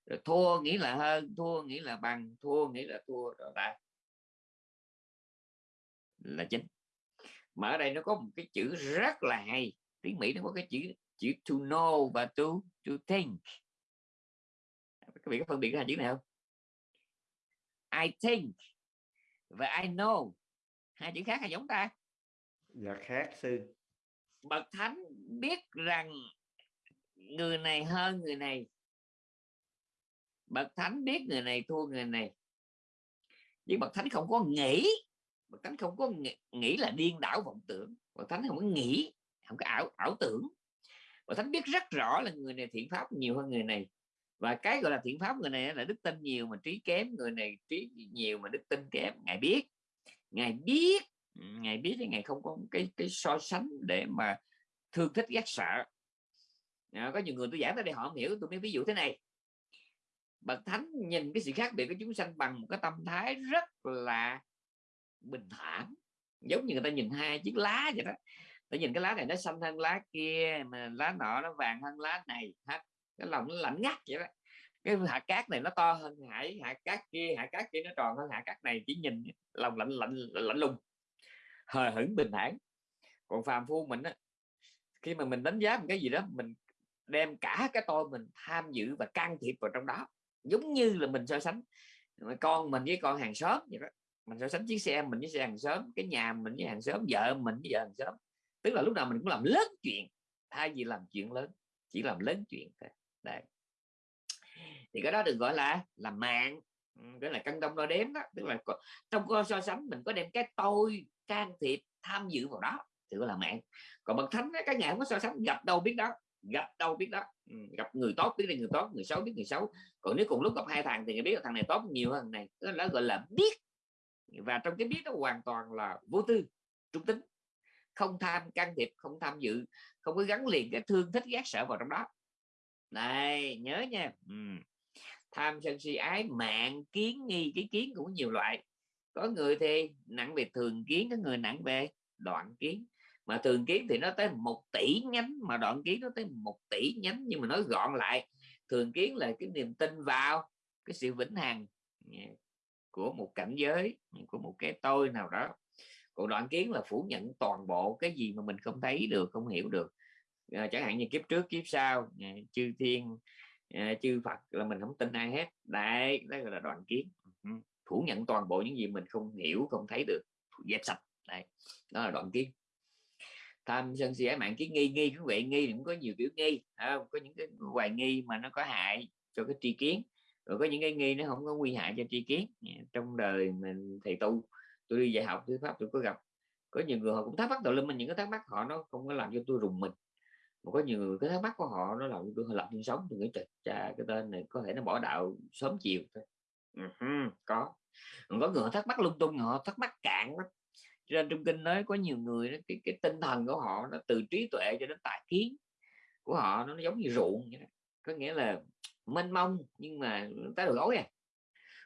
Rồi thua nghĩ là hơn, thua nghĩ là bằng, thua nghĩ là thua, rồi ta là chính mà ở đây nó có một cái chữ rất là hay tiếng mỹ nó có cái chữ chữ to know và to to think. Các vị có phân biệt cái hai chữ này không? I think và I know. Hai chữ khác hay giống ta? Dạ khác sư. Bậc thánh biết rằng người này hơn người này. Bậc thánh biết người này thua người này. Nhưng bậc thánh không có nghĩ. Bậc thánh không có nghĩ, nghĩ là điên đảo vọng tưởng. Bậc thánh không có nghĩ không có ảo ảo tưởng. Bậc thánh biết rất rõ là người này thiện pháp nhiều hơn người này. Và cái gọi là thiện pháp người này là đức tin nhiều mà trí kém người này trí nhiều mà đức tin kém. Ngài biết. Ngài biết. Ừ, ngài biết thì ngài không có cái cái so sánh để mà thương thích ghét sợ. À, có nhiều người tôi giảng tới đây họ không hiểu tôi mới ví dụ thế này. Bậc thánh nhìn cái sự khác biệt của chúng sanh bằng một cái tâm thái rất là bình thản. Giống như người ta nhìn hai chiếc lá vậy đó ta nhìn cái lá này nó xanh hơn lá kia, mà lá nọ nó vàng hơn lá này ha cái lòng nó lạnh ngắt vậy đó. Cái hạt cát này nó to hơn hải, hạt cát kia, hạt cát kia nó tròn hơn hạt cát này, chỉ nhìn lòng lạnh lạnh lạnh lùng. Hờ hững bình thản. Còn phàm phu mình á, khi mà mình đánh giá một cái gì đó, mình đem cả cái tôi mình tham dự và can thiệp vào trong đó. Giống như là mình so sánh con mình với con hàng xóm vậy đó. Mình so sánh chiếc xe mình với xe hàng xóm, cái nhà mình với hàng xóm, vợ mình với vợ hàng xóm tức là lúc nào mình cũng làm lớn chuyện. Thay vì làm chuyện lớn chỉ làm lớn chuyện thôi. Đấy. Thì cái đó được gọi là làm mạng. Ừ, cái là cân đông đo đếm đó. Tức là có, trong coi so sánh mình có đem cái tôi can thiệp tham dự vào đó thì gọi là mạng. Còn bậc thánh các nhà không có so sánh gặp đâu biết đó gặp đâu biết đó. Ừ, gặp người tốt biết là người tốt người xấu biết người xấu. Còn nếu cùng lúc gặp hai thằng thì biết là thằng này tốt nhiều hơn thằng này. Đó gọi là biết. Và trong cái biết đó hoàn toàn là vô tư trung tính không tham can thiệp, không tham dự, không có gắn liền cái thương thích ghét sợ vào trong đó. Này, nhớ nha. Ừ. tham sân si ái, mạng kiến nghi, cái kiến cũng nhiều loại. Có người thì nặng về thường kiến, có người nặng về đoạn kiến. Mà thường kiến thì nó tới một tỷ nhánh, mà đoạn kiến nó tới một tỷ nhánh. Nhưng mà nói gọn lại, thường kiến là cái niềm tin vào cái sự vĩnh hằng của một cảnh giới, của một cái tôi nào đó còn đoạn kiến là phủ nhận toàn bộ cái gì mà mình không thấy được không hiểu được. À, chẳng hạn như kiếp trước kiếp sau à, chư thiên à, chư phật là mình không tin ai hết. Đấy đó là đoạn kiến. Ừ, phủ nhận toàn bộ những gì mình không hiểu không thấy được. Dẹp sạch. Đấy đó là đoạn kiến. Tham sân si ái mạng kiến nghi nghi quý vị nghi cũng có nhiều kiểu nghi à, có những cái hoài nghi mà nó có hại cho cái tri kiến rồi có những cái nghi nó không có nguy hại cho tri kiến. Trong đời mình thầy tu tôi đi dạy học thuyết pháp tôi có gặp. Có nhiều người họ cũng thắc mắc đầu lên mình những cái thắc mắc họ nó không có làm cho tôi rùng mình. Mà có nhiều người cái thắc mắc của họ nó làm cho tôi lập nhân sống tôi nghĩ trời cha cái tên này có thể nó bỏ đạo sớm chiều thôi. Uh-huh, có. Có người thắc mắc lung tung họ thắc mắc cạn lắm. Cho nên trong kinh nói có nhiều người đó, cái, cái tinh thần của họ nó từ trí tuệ cho đến tài kiến của họ nó giống như ruộng vậy đó. có nghĩa là mênh mông nhưng mà tới đầu gối à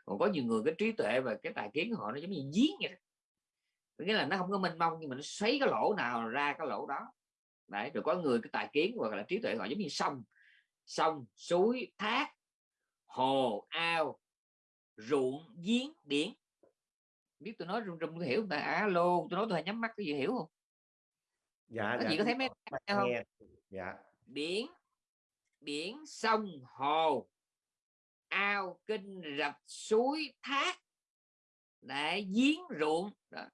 còn có nhiều người cái trí tuệ và cái tài kiến của họ nó giống như giếng vậy đó. Nghĩa là nó không có mênh mông nhưng mà nó xoáy cái lỗ nào ra cái lỗ đó. Đấy rồi có người cái tài kiến hoặc là trí tuệ họ giống như sông. Sông suối thác hồ ao ruộng giếng biển. Biết tôi nói rung rung hiểu ta? Alo tôi nói tôi nhắm mắt cái gì hiểu không? Dạ có dạ gì có thấy mấy không? Dạ. Biển biển sông hồ ao kinh rạch suối thác. Để giếng ruộng, đó.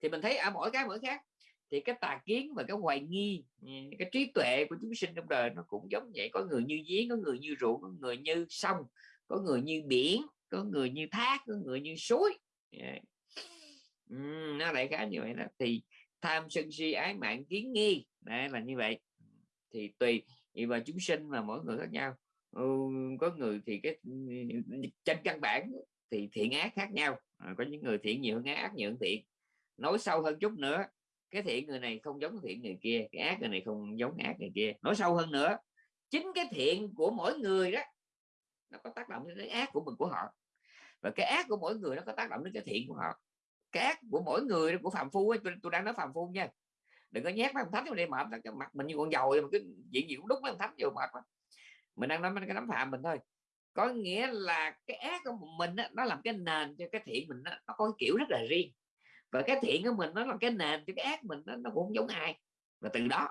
thì mình thấy ở mỗi cái mỗi khác. Thì cái tà kiến và cái hoài nghi ừ, cái trí tuệ của chúng sinh trong đời nó cũng giống vậy. Có người như giếng, có người như ruộng, có người như sông, có người như biển, có người như thác, có người như suối. Yeah. Ừ, nó lại khá như vậy đó. Thì tham sân si, ái mạng, kiến nghi, đấy, là như vậy. Thì tùy và chúng sinh mà mỗi người khác nhau. Ừ, có người thì cái trên căn bản thì thiện ác khác nhau. À, có những người thiện nhiều hơn ác nhiều hơn thiện. Nói sâu hơn chút nữa cái thiện người này không giống thiện người kia cái ác người này không giống ác người kia. Nói sâu hơn nữa chính cái thiện của mỗi người đó nó có tác động đến cái ác của mình của họ. Và cái ác của mỗi người nó có tác động đến cái thiện của họ. Cái ác của mỗi người của phạm phu ấy, tôi, tôi đang nói phạm phu nha. Đừng có nhét mấy ông thánh vào đây mệt cái mặt mình như con dầu mà cái chuyện gì cũng đúng mấy ông thánh vô mệt mà mình đang nói cái nắm phạm mình thôi. Có nghĩa là cái ác của mình đó, nó làm cái nền cho cái thiện mình đó, nó có cái kiểu rất là riêng. Và cái thiện của mình nó là cái nền cho cái ác mình đó, nó cũng không giống ai. Và từ đó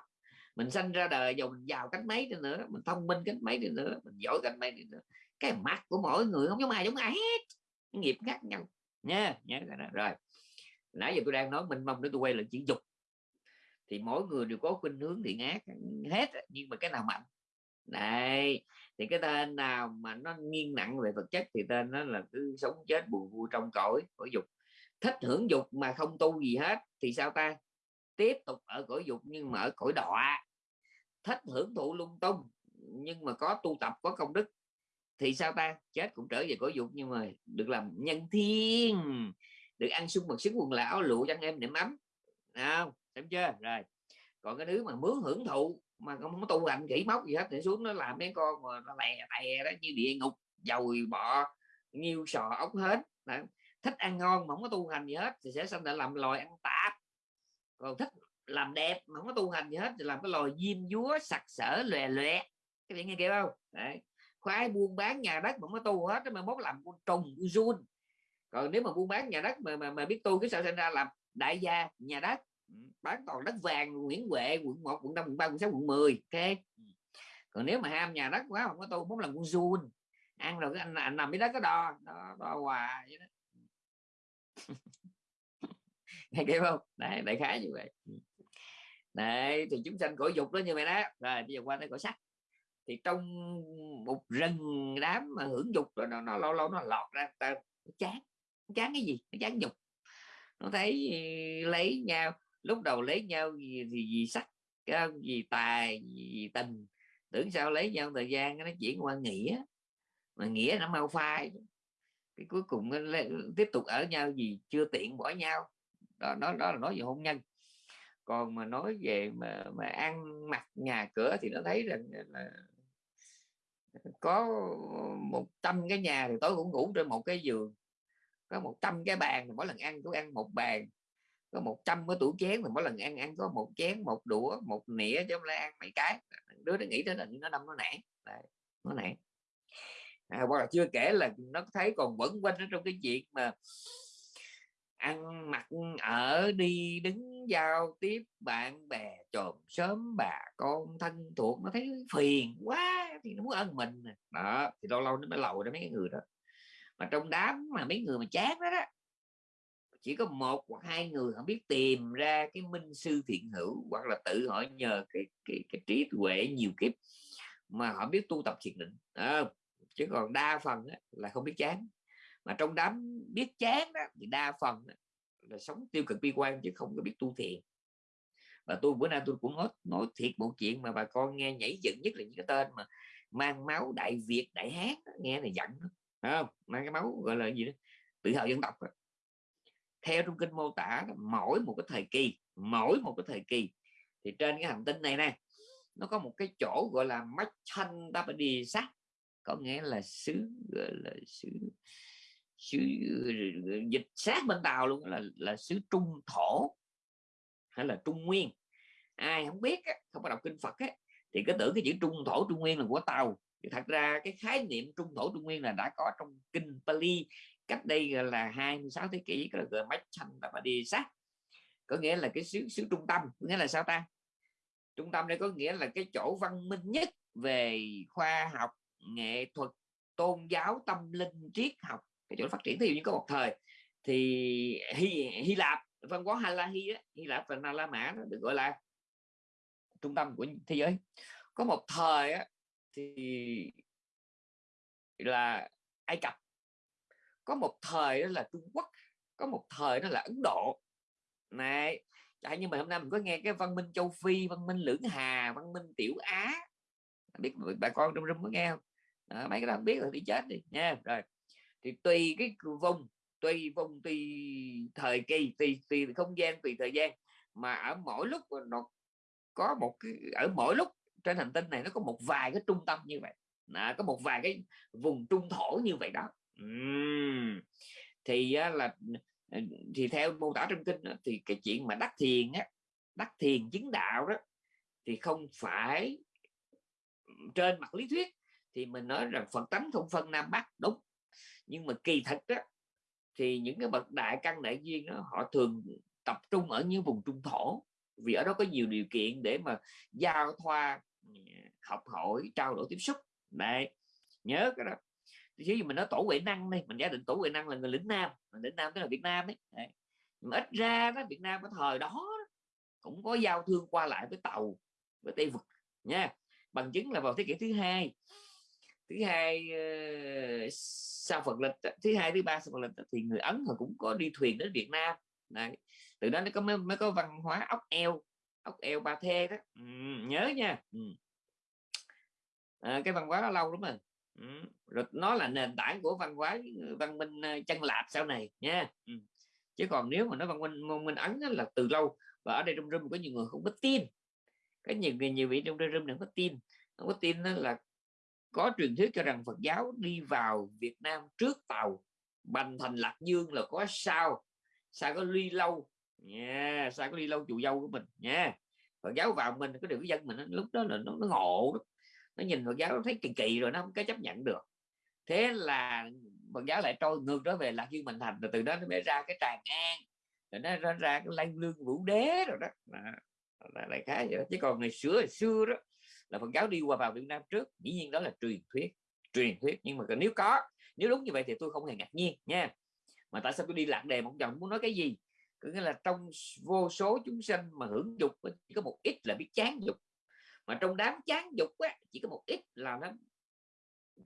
mình sinh ra đời dù mình giàu cách mấy đi nữa mình thông minh cách mấy đi nữa mình giỏi cách mấy đi nữa. Cái mặt của mỗi người không giống ai giống ai hết. Nghiệp khác nhau. Nha nhớ cái đó rồi. Nãy giờ tôi đang nói mình mong để tôi quay lại chuyện dục. Thì mỗi người đều có khuynh hướng thiện ác hết nhưng mà cái nào mạnh? Này thì cái tên nào mà nó nghiêng nặng về vật chất thì tên nó là cứ sống chết buồn vui trong cõi cõi dục. Thích hưởng dục mà không tu gì hết thì sao ta? Tiếp tục ở cõi dục nhưng mà ở cõi đọa. Thích hưởng thụ lung tung nhưng mà có tu tập, có công đức thì sao ta? Chết cũng trở về cõi dục nhưng mà được làm nhân thiên, được ăn sung mặc xứng quần lão, lụa chăn em niệm ấm. Không? Xem chưa? Rồi. Còn cái thứ mà muốn hưởng thụ mà không có tu hành kỹ móc gì hết thì xuống nó làm mấy con mà nó lè tè đó như địa ngục dồi bọ nhiêu sò ốc hết. Đó. thích ăn ngon mà không có tu hành gì hết thì sẽ sinh ra làm loài ăn tạp. Còn thích làm đẹp mà không có tu hành gì hết thì làm cái loài diêm dúa sặc sỡ lòe lòe các bạn nghe kêu không? Đấy. khoái buôn bán nhà đất mà không có tu hết mà mốt làm con trùng con run. Còn nếu mà buôn bán nhà đất mà mà, mà biết tu cái sao sinh ra làm đại gia nhà đất bán toàn đất vàng Nguyễn Huệ quận 1 quận 5 quận 3 quận 6 quận 10 ok? Còn nếu mà ham nhà đất quá không có tu muốn làm con run ăn rồi cái anh, anh nằm dưới đất có đo đo, đo hoài vậy đó. Nghe kịp không? Đấy đại khái như vậy. Đấy thì chúng sanh cõi dục đó như vậy đó. Rồi bây giờ qua tới cõi sắc. Thì trong một rừng đám mà hưởng dục đó nó, nó lâu lâu nó lọt ra ta chán chán cái gì? Nó chán dục nó thấy lấy nhau lúc đầu lấy nhau gì thì gì sắc gì tài gì tình. Tưởng sao lấy nhau thời gian nó chuyển qua nghĩa. Mà nghĩa nó mau phai. Cái cuối cùng nó tiếp tục ở nhau gì chưa tiện bỏ nhau. Đó đó, đó là nói về hôn nhân. Còn mà nói về mà mà ăn mặc nhà cửa thì nó thấy rằng là có một trăm cái nhà thì tối cũng ngủ trên một cái giường. Có một trăm cái bàn mỗi lần ăn cũng ăn một bàn có một trăm cái tủ chén thì mỗi lần ăn ăn có một chén một đũa một nĩa chứ không lại ăn mấy cái. Đứa nó nghĩ tới là nó đâm nó nản. Nó nản. À, hoặc là chưa kể là nó thấy còn vẫn quanh ở trong cái chuyện mà ăn mặc ở đi đứng giao tiếp bạn bè trộm sớm bà con thân thuộc nó thấy phiền quá thì nó muốn ăn mình đó thì lâu lâu nó mới lầu ra mấy người đó. Mà trong đám mà mấy người mà chán đó đó chỉ có một hoặc hai người họ biết tìm ra cái minh sư thiện hữu hoặc là tự họ nhờ cái cái, cái trí tuệ nhiều kiếp mà họ biết tu tập thiền định. À, chứ còn đa phần là không biết chán. Mà trong đám biết chán đó thì đa phần là sống tiêu cực bi quan chứ không có biết tu thiền. Và tôi bữa nay tôi cũng nói nói thiệt một chuyện mà bà con nghe nhảy dựng nhất là những cái tên mà mang máu đại việt đại hán nghe này giận không? Mang cái máu gọi là gì đó? Tự hào dân tộc đó theo trong kinh mô tả mỗi một cái thời kỳ mỗi một cái thời kỳ. Thì trên cái hành tinh này nè nó có một cái chỗ gọi là Machan sát có nghĩa là xứ gọi là xứ xứ dịch sát bên tàu luôn là là xứ trung thổ hay là trung nguyên. Ai không biết không có đọc kinh phật á, thì cứ tưởng cái chữ trung thổ trung nguyên là của tàu. Thì thật ra cái khái niệm trung thổ trung nguyên là đã có trong kinh Pali cách đây là 26 thế kỷ cái là mách thành và đi sát. Có nghĩa là cái xứ xứ trung tâm có nghĩa là sao ta? Trung tâm đây có nghĩa là cái chỗ văn minh nhất về khoa học nghệ thuật tôn giáo tâm linh triết học cái chỗ phát triển. Thì như có một thời thì Hy, Hy Lạp văn hóa Hà La Hy, Hy Lạp và Na La Mã được gọi là trung tâm của thế giới. Có một thời á, thì là Ai Cập có một thời đó là Trung Quốc có một thời đó là Ấn Độ. Này Chả như mà hôm nay mình có nghe cái văn minh châu Phi văn minh lưỡng Hà văn minh Tiểu Á. Biết bà con trong rung có nghe không? À, mấy cái đó biết là đi chết đi. Nha rồi. Thì tùy cái vùng tùy vùng tùy thời kỳ tùy tùy không gian tùy thời gian. Mà ở mỗi lúc nó có một cái ở mỗi lúc trên hành tinh này nó có một vài cái trung tâm như vậy. À, có một vài cái vùng trung thổ như vậy đó uhm. thì là ờ, thì theo mô tả trong kinh thì cái chuyện mà đắc thiền á đắc thiền chứng đạo đó thì không phải trên mặt lý thuyết. Thì mình nói rằng phật tánh không phân nam bắc đúng. Nhưng mà kỳ thực đó thì những cái bậc đại căn đại duyên đó, họ thường tập trung ở những vùng trung thổ. Vì ở đó có nhiều điều kiện để mà giao thoa ừ, học hỏi trao đổi tiếp xúc. Đấy nhớ cái đó chứ mình nói tổ huệ năng đây mình giả định tổ huệ năng là người lĩnh nam mình lĩnh nam tức là việt nam đấy, đấy. mà ít ra đó việt nam ở thời đó cũng có giao thương qua lại với tàu với tây vực nha bằng chứng là vào thế kỷ thứ hai thứ hai ờ, sau Phật lịch thứ hai thứ ba sau Phật lịch thì người Ấn họ cũng có đi thuyền đến Việt Nam Đấy. từ đó nó có mới, mới có văn hóa ốc eo ốc eo ba thê đó ừ, nhớ nha ừ. à, cái văn hóa đó lâu lắm rồi ừ. rồi nó là nền tảng của văn hóa văn minh ờ, chân lạp sau này nha ừ. chứ còn nếu mà nói văn minh văn minh ấn là từ lâu và ở đây trong room có nhiều người không có tin có nhiều người nhiều vị trong room không có tin không có tin là có truyền thuyết cho rằng Phật giáo đi vào Việt Nam trước tàu Bành Thành Lạc Dương là có sao sao có ly lâu nha yeah, sao có ly lâu chùa dâu của mình nha yeah. Phật giáo vào mình có điều cái dân mình lúc đó là nó, nó ngộ đó nó nhìn Phật giáo nó thấy kỳ kỳ rồi nó không có chấp nhận được. Thế là Phật giáo lại trôi ngược trở về Lạc Dương mình Thành rồi từ đó nó mới ra cái Tràng An rồi nó ra, ra cái Lan Lương Vũ Đế rồi đó. Là, lại khá vậy đó. chứ còn ngày xưa ngày xưa đó là Phật giáo đi qua vào Việt Nam trước dĩ nhiên đó là truyền thuyết truyền thuyết. Nhưng mà nếu có nếu đúng như vậy thì tôi không hề ngạc nhiên nha. Mà tại sao tôi đi lạc đề một vòng muốn nói cái gì? Có nghĩa là trong vô số chúng sanh mà hưởng dục chỉ có một ít là biết chán dục mà trong đám chán dục á, chỉ có một ít là nó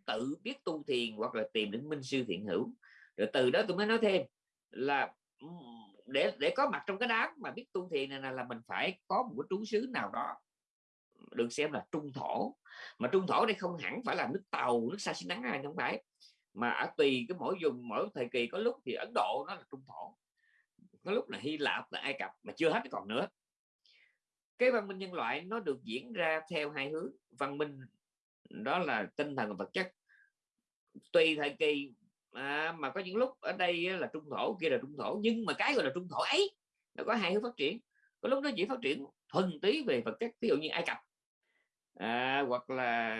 tự biết tu thiền hoặc là tìm đến minh sư thiện hữu. Rồi từ đó tôi mới nói thêm là để để có mặt trong cái đám mà biết tu thiền này là mình phải có một cái trú xứ nào đó được xem là trung thổ. Mà trung thổ đây không hẳn phải là nước tàu nước sa xi nắng ai không phải. Mà ở tùy cái mỗi vùng mỗi thời kỳ có lúc thì ấn độ nó là trung thổ có lúc là hy lạp là ai cập mà chưa hết còn nữa cái văn minh nhân loại nó được diễn ra theo hai hướng. Văn minh đó là tinh thần và vật chất. Tùy thời kỳ à, mà có những lúc ở đây là trung thổ kia là trung thổ nhưng mà cái gọi là trung thổ ấy nó có hai hướng phát triển. Có lúc nó chỉ phát triển thuần túy về vật chất ví dụ như ai cập à, hoặc là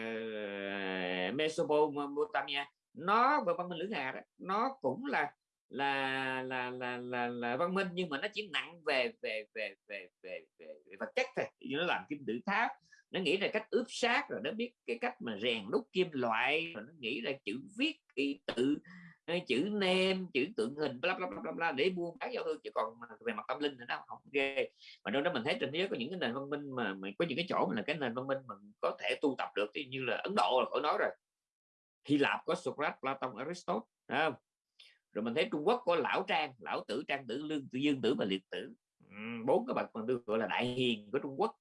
à, Mesopotamia. Nó về văn minh lưỡng hà đó nó cũng là là là là là, là văn minh nhưng mà nó chỉ nặng về về về về về, về, về vật chất thôi. Nó làm kim tự tháp nó nghĩ ra cách ướp xác rồi nó biết cái cách mà rèn đúc kim loại rồi nó nghĩ ra chữ viết ký tự chữ nem chữ tượng hình bla bla bla bla để buôn bán giao thương. Chứ còn về mặt tâm linh thì nó không ghê. Mà đâu đó mình thấy trên thế giới có những cái nền văn minh mà, mà có những cái chỗ mà là cái nền văn minh mình có thể tu tập được thì như là Ấn Độ là khỏi nói rồi. Hy Lạp có Socrates, Platon, Aristotle không? Rồi mình thấy Trung Quốc có lão trang, lão tử, trang tử, lương tử, dương tử và liệt tử. Bốn cái bậc mà tôi gọi là đại hiền của Trung Quốc.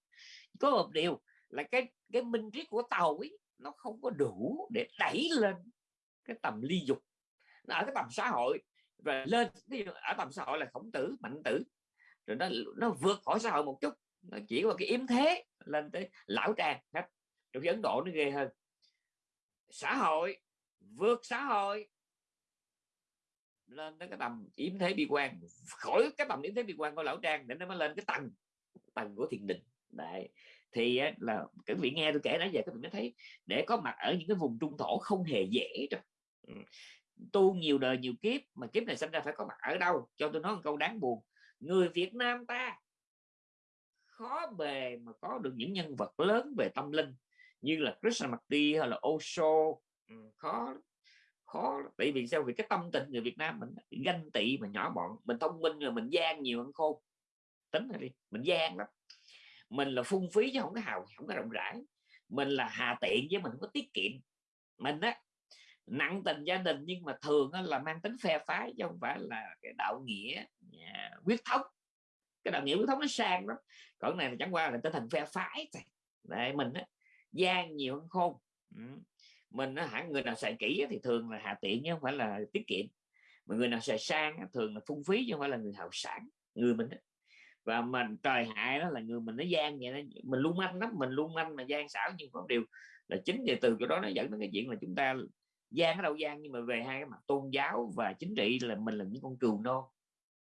Có một điều là cái cái minh triết của tàu ấy, nó không có đủ để đẩy lên cái tầm ly dục. Nó ở cái tầm xã hội, rồi lên ở tầm xã hội là khổng tử, mạnh tử. Rồi nó nó vượt khỏi xã hội một chút, nó chỉ có cái yếm thế lên tới lão trang hết. Trong ấn độ nó ghê hơn. Xã hội, vượt xã hội lên tới cái tầm yếm thế bi quan, khỏi cái tầm yếm thế bi quan của lão trang để nó mới lên cái tầng tầng của thiền định. Đấy. Thì là các vị nghe tôi kể nãy giờ các vị mới thấy để có mặt ở những cái vùng trung thổ không hề dễ đâu ừ. tu nhiều đời nhiều kiếp mà kiếp này sinh ra phải có mặt ở đâu? Cho tôi nói một câu đáng buồn. Người Việt Nam ta khó bề mà có được những nhân vật lớn về tâm linh như là Krishnamurti hay là Osho. Ừ, khó khó tại vì sao? Vì cái tâm tình người Việt Nam mình ganh tị mà nhỏ bọn. Mình thông minh rồi mình gian nhiều hơn khôn. Tính rồi đi, mình gian lắm. Mình là phung phí chứ không có hào không có rộng rãi. Mình là hà tiện chứ mình không có tiết kiệm. Mình á, nặng tình gia đình nhưng mà thường là mang tính phe phái chứ không phải là cái đạo nghĩa quyết thống. Cái đạo nghĩa quyết thống nó sang lắm. Còn này là chẳng qua là tinh thần phe phái đây mình á, gian nhiều hơn khôn. Ừ mình nó hẳn người nào xài kỹ thì thường là hạ tiện chứ không phải là tiết kiệm. Mà người nào xài sang thường là phung phí chứ không phải là người hào sản, người mình và mình, trời hại đó là người mình nó gian vậy đó. Mình luôn manh lắm, mình luôn manh mà gian xảo nhưng có điều là chính về từ chỗ đó nó dẫn đến cái chuyện là chúng ta gian ở đâu gian, nhưng mà về hai cái mặt tôn giáo và chính trị là mình là những con cừu non,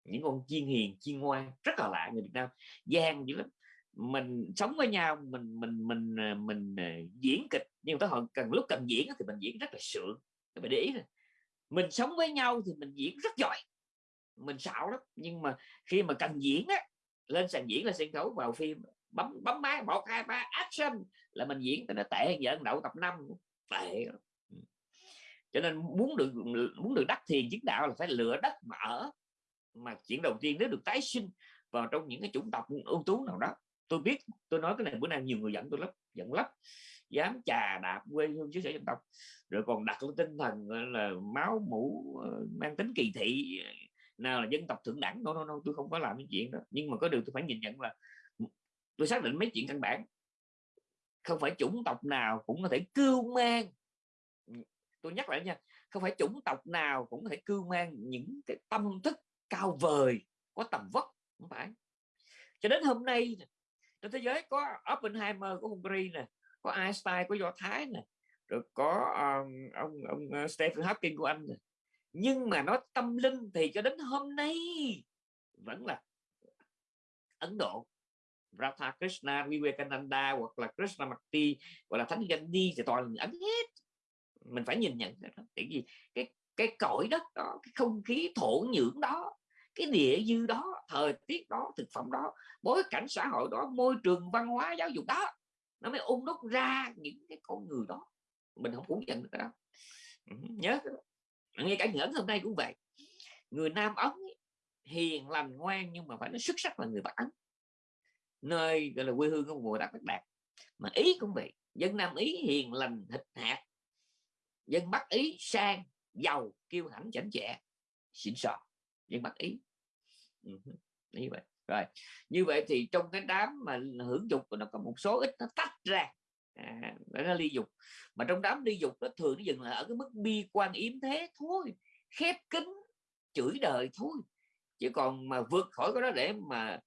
những con chiên hiền, chiên ngoan rất là lạ người Việt Nam. Gian dữ lắm mình sống với nhau mình mình mình ờ, mình, mình diễn kịch nhưng tới họ cần lúc cần diễn thì mình diễn rất là sượng các bạn để ý này. mình sống với nhau thì mình diễn rất giỏi mình xạo lắm nhưng mà khi mà cần diễn á lên sàn diễn là sân khấu vào phim bấm bấm máy một hai ba action là mình diễn nó tệ hơn đậu tập năm tệ ừ. cho nên muốn được muốn được đắc thiền chứng đạo là phải lựa đất mà ở mà chuyện đầu tiên nếu được tái sinh vào trong những cái chủng tộc ưu tú nào đó tôi biết, tôi nói cái này bữa nay nhiều người dẫn tôi lắm, giận lắm. Dám chà đạp quê hương xứ sở dân tộc, rồi còn đặt lên tinh thần là, máu mũ ờ, mang tính kỳ thị ờ, nào là dân tộc thượng đẳng. Đâu đâu đâu tôi không có làm cái chuyện đó. Nhưng mà có điều tôi phải nhìn nhận là tôi xác định mấy chuyện căn bản. Không phải chủng tộc nào cũng có thể cưu mang. Tôi nhắc lại nha, không phải chủng tộc nào cũng có thể cưu mang những cái tâm thức cao vời có tầm vóc, không phải. Cho đến hôm nay trên thế giới có Oppenheimer của Hungary nè có Einstein của Do Thái nè rồi có um, ông ông ờ, Stephen Hawking của Anh nè. Nhưng mà nó tâm linh thì cho đến hôm nay vẫn là Ấn Độ. Radha Krishna Vivekananda hoặc là Krishna Krishnamurti hoặc là Thánh Gandhi thì toàn là Ấn hết. Mình phải nhìn nhận đó. Tại vì cái cái cõi đất đó cái không khí thổ nhưỡng đó cái địa dư đó, thời tiết đó, thực phẩm đó, bối cảnh xã hội đó, môi trường văn hóa giáo dục đó, nó mới ung đúc ra những cái con người đó. Mình không phủ nhận được đó. Ừ, nhớ ngay cả nhẫn hôm nay cũng vậy. Người nam ấn hiền lành ngoan nhưng mà phải nó xuất sắc là người bắc ấn. Nơi, gọi là, quê hương của mùa đạt bắc đạt. Mà ý cũng vậy. Dân nam ý hiền lành thịt hạt. Dân bắc ý sang, giàu, kiêu hãnh, chảnh chẹ, xịn sò dân bắc ý. Ừ, như vậy. Rồi như vậy thì trong cái đám mà hưởng dục nó có một số ít nó tách ra. À, nó ly dục. Mà trong đám ly dục nó thường nó dừng lại ở cái mức bi quan yếm thế thôi khép kín chửi đời thôi. Chứ còn mà vượt khỏi cái đó để mà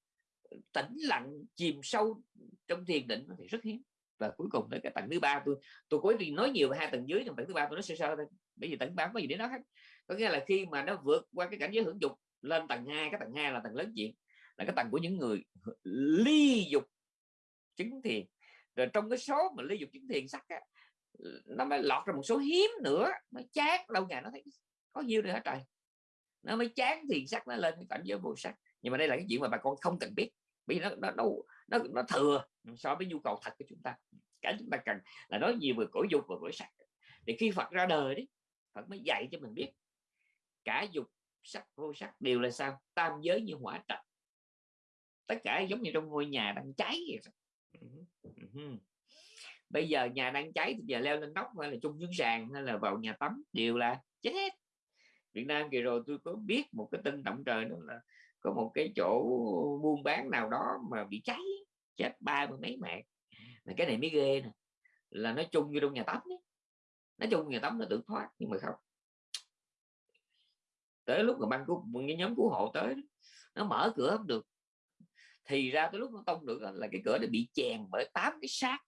tĩnh lặng chìm sâu trong thiền định thì rất hiếm. Và cuối cùng tới cái tầng thứ ba tôi tôi cố tình nói nhiều về hai tầng dưới trong tầng thứ ba tôi nói sơ sơ thôi. Bởi vì tầng ba có gì để nói hết có nghĩa là khi mà nó vượt qua cái cảnh giới hưởng dục lên tầng 2 cái tầng 2 là tầng lớn chuyện là cái tầng của những người ly dục chứng thiền. Rồi trong cái số mà ly dục chứng thiền sắc á, nó mới lọt ra một số hiếm nữa mới chát lâu ngày nó thấy có nhiêu nữa trời? Nó mới chán thiền sắc nó lên cái cảnh giới vô sắc. Nhưng mà đây là cái chuyện mà bà con không cần biết vì nó nó nó nó, nó thừa so với nhu cầu thật của chúng ta. Cả chúng ta cần là nói nhiều về cõi dục và cõi sắc. Thì khi Phật ra đời đấy Phật mới dạy cho mình biết cả dục sắc vô sắc đều là sao? Tam giới như hỏa trạch tất cả giống như trong ngôi nhà đang cháy vậy bây giờ nhà đang cháy thì giờ leo lên nóc hay là chung dưới sàn hay là vào nhà tắm đều là chết hết. Việt Nam kỳ rồi tôi có biết một cái tin động trời đó là có một cái chỗ buôn bán nào đó mà bị cháy chết ba mươi mấy mạng là cái này mới ghê nè là nó chung như trong nhà tắm ấy. nó chung nhà tắm nó tự thoát nhưng mà không tới lúc mà ban cứu cái nhóm cứu hộ tới nó mở cửa không được. Thì ra tới lúc nó tông được là cái cửa nó bị chèn bởi tám cái xác.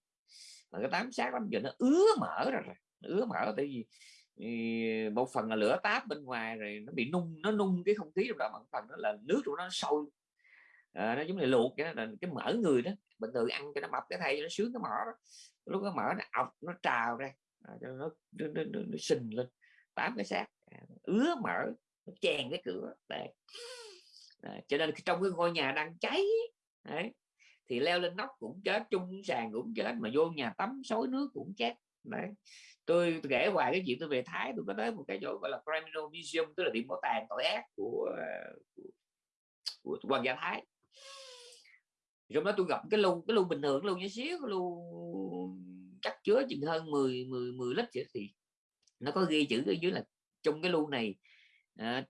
Mà cái tám xác lắm giờ nó ứa mở ra rồi. Ứa mở tại vì một phần là lửa táp bên ngoài rồi nó bị nung nó nung cái không khí trong đó một phần đó là nước của nó sôi. À, nó giống như luộc cái là cái mỡ người đó. Bình thường ăn cho nó mập cái thay nó sướng cái mỡ đó. Lúc cái mỡ nó ọc nó trào ra à, cho nó, nó, nó, nó, nó sình lên. Tám cái xác à, ứa mỡ nó chèn cái cửa. Đấy. À, cho nên trong cái ngôi nhà đang cháy đấy, thì leo lên nóc cũng chết chung sàn cũng chết mà vô nhà tắm xối nước cũng chết. Đấy. Tôi, tôi kể hoài cái chuyện tôi về thái tôi có tới một cái chỗ gọi là criminal museum tức là điểm bảo tàng tội ác của của, của hoàng gia thái. Trong đó tôi gặp cái lu cái lu bình thường lu nhá xíu cái lu chắc chứa chừng hơn 10 10 10 lít vậy thì nó có ghi chữ ở dưới là trong cái lu này à,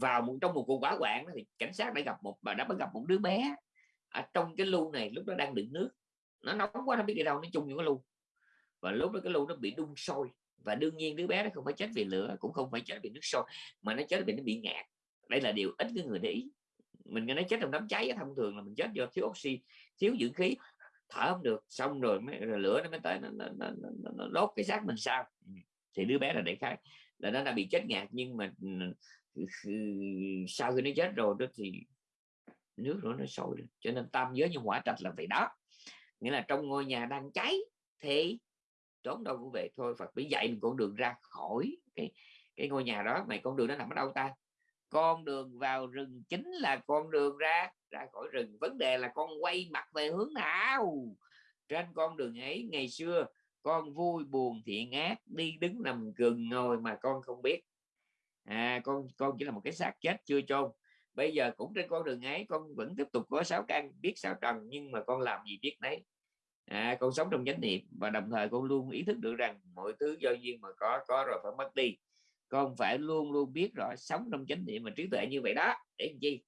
vào một trong một cuộc hỏa hoạn thì cảnh sát đã gặp một bà đã bắt gặp một đứa bé ở trong cái lu này lúc đó đang đựng nước. Nó nóng quá nó biết đi đâu nó chung những cái lu và lúc đó cái lu nó bị đun sôi. Và đương nhiên đứa bé nó không phải chết vì lửa cũng không phải chết vì nước sôi mà nó chết vì nó bị ngạt. Đây là điều ít cái người để ý. Mình nghe nói chết trong đám cháy thông thường là mình chết do thiếu oxy thiếu dưỡng khí. Thở không được xong rồi, mới, rồi lửa nó mới tới nó, nó, nó, nó, nó đốt cái xác mình sao. Ừ, thì đứa bé là để khai là nó đã bị chết ngạt, nhưng mà ừ, sau khi nó chết rồi đó thì nước nữa nó sôi lên. Cho nên tam giới như hỏa trạch là vậy đó. Nghĩa là trong ngôi nhà đang cháy thì trốn đâu cũng về thôi. Phật mới dạy mình con đường ra khỏi cái cái ngôi nhà đó. Mày con đường nó nằm ở đâu ta? Con đường vào rừng chính là con đường ra ra khỏi rừng. Vấn đề là con quay mặt về hướng nào? Trên con đường ấy, ngày xưa con vui buồn thiện ác đi đứng nằm gừng ngồi mà con không biết. À con con chỉ là một cái xác chết chưa chôn. Bây giờ cũng trên con đường ấy con vẫn tiếp tục có sáu căn biết sáu trần nhưng mà con làm gì biết đấy à, con sống trong chánh niệm và đồng thời con luôn ý thức được rằng mọi thứ do duyên mà có có rồi phải mất đi. Con phải luôn luôn biết rõ sống trong chánh niệm và trí tuệ như vậy đó. Để làm chi?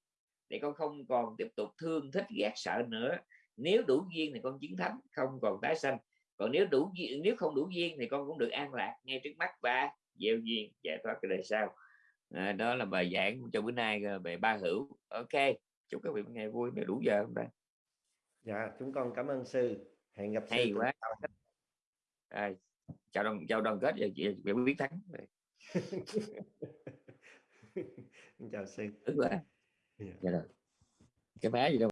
Để con không còn tiếp tục thương thích ghét sợ nữa. Nếu đủ duyên thì con chiến thắng không còn tái sanh còn nếu đủ duyên nếu không đủ duyên thì con cũng được an lạc ngay trước mắt và gieo duyên giải thoát cái đời sau. À, đó là bài giảng cho bữa nay ờ, về ba hữu. Ok chúc các vị một ngày vui đủ giờ hôm nay. Dạ chúng con cảm ơn sư. Hẹn gặp hay sư quá. à, chào đoàn chào đoàn kết và chị chị biết thắng. Chào sư. Tức quá Dạ. dạ rồi. Cái má gì đâu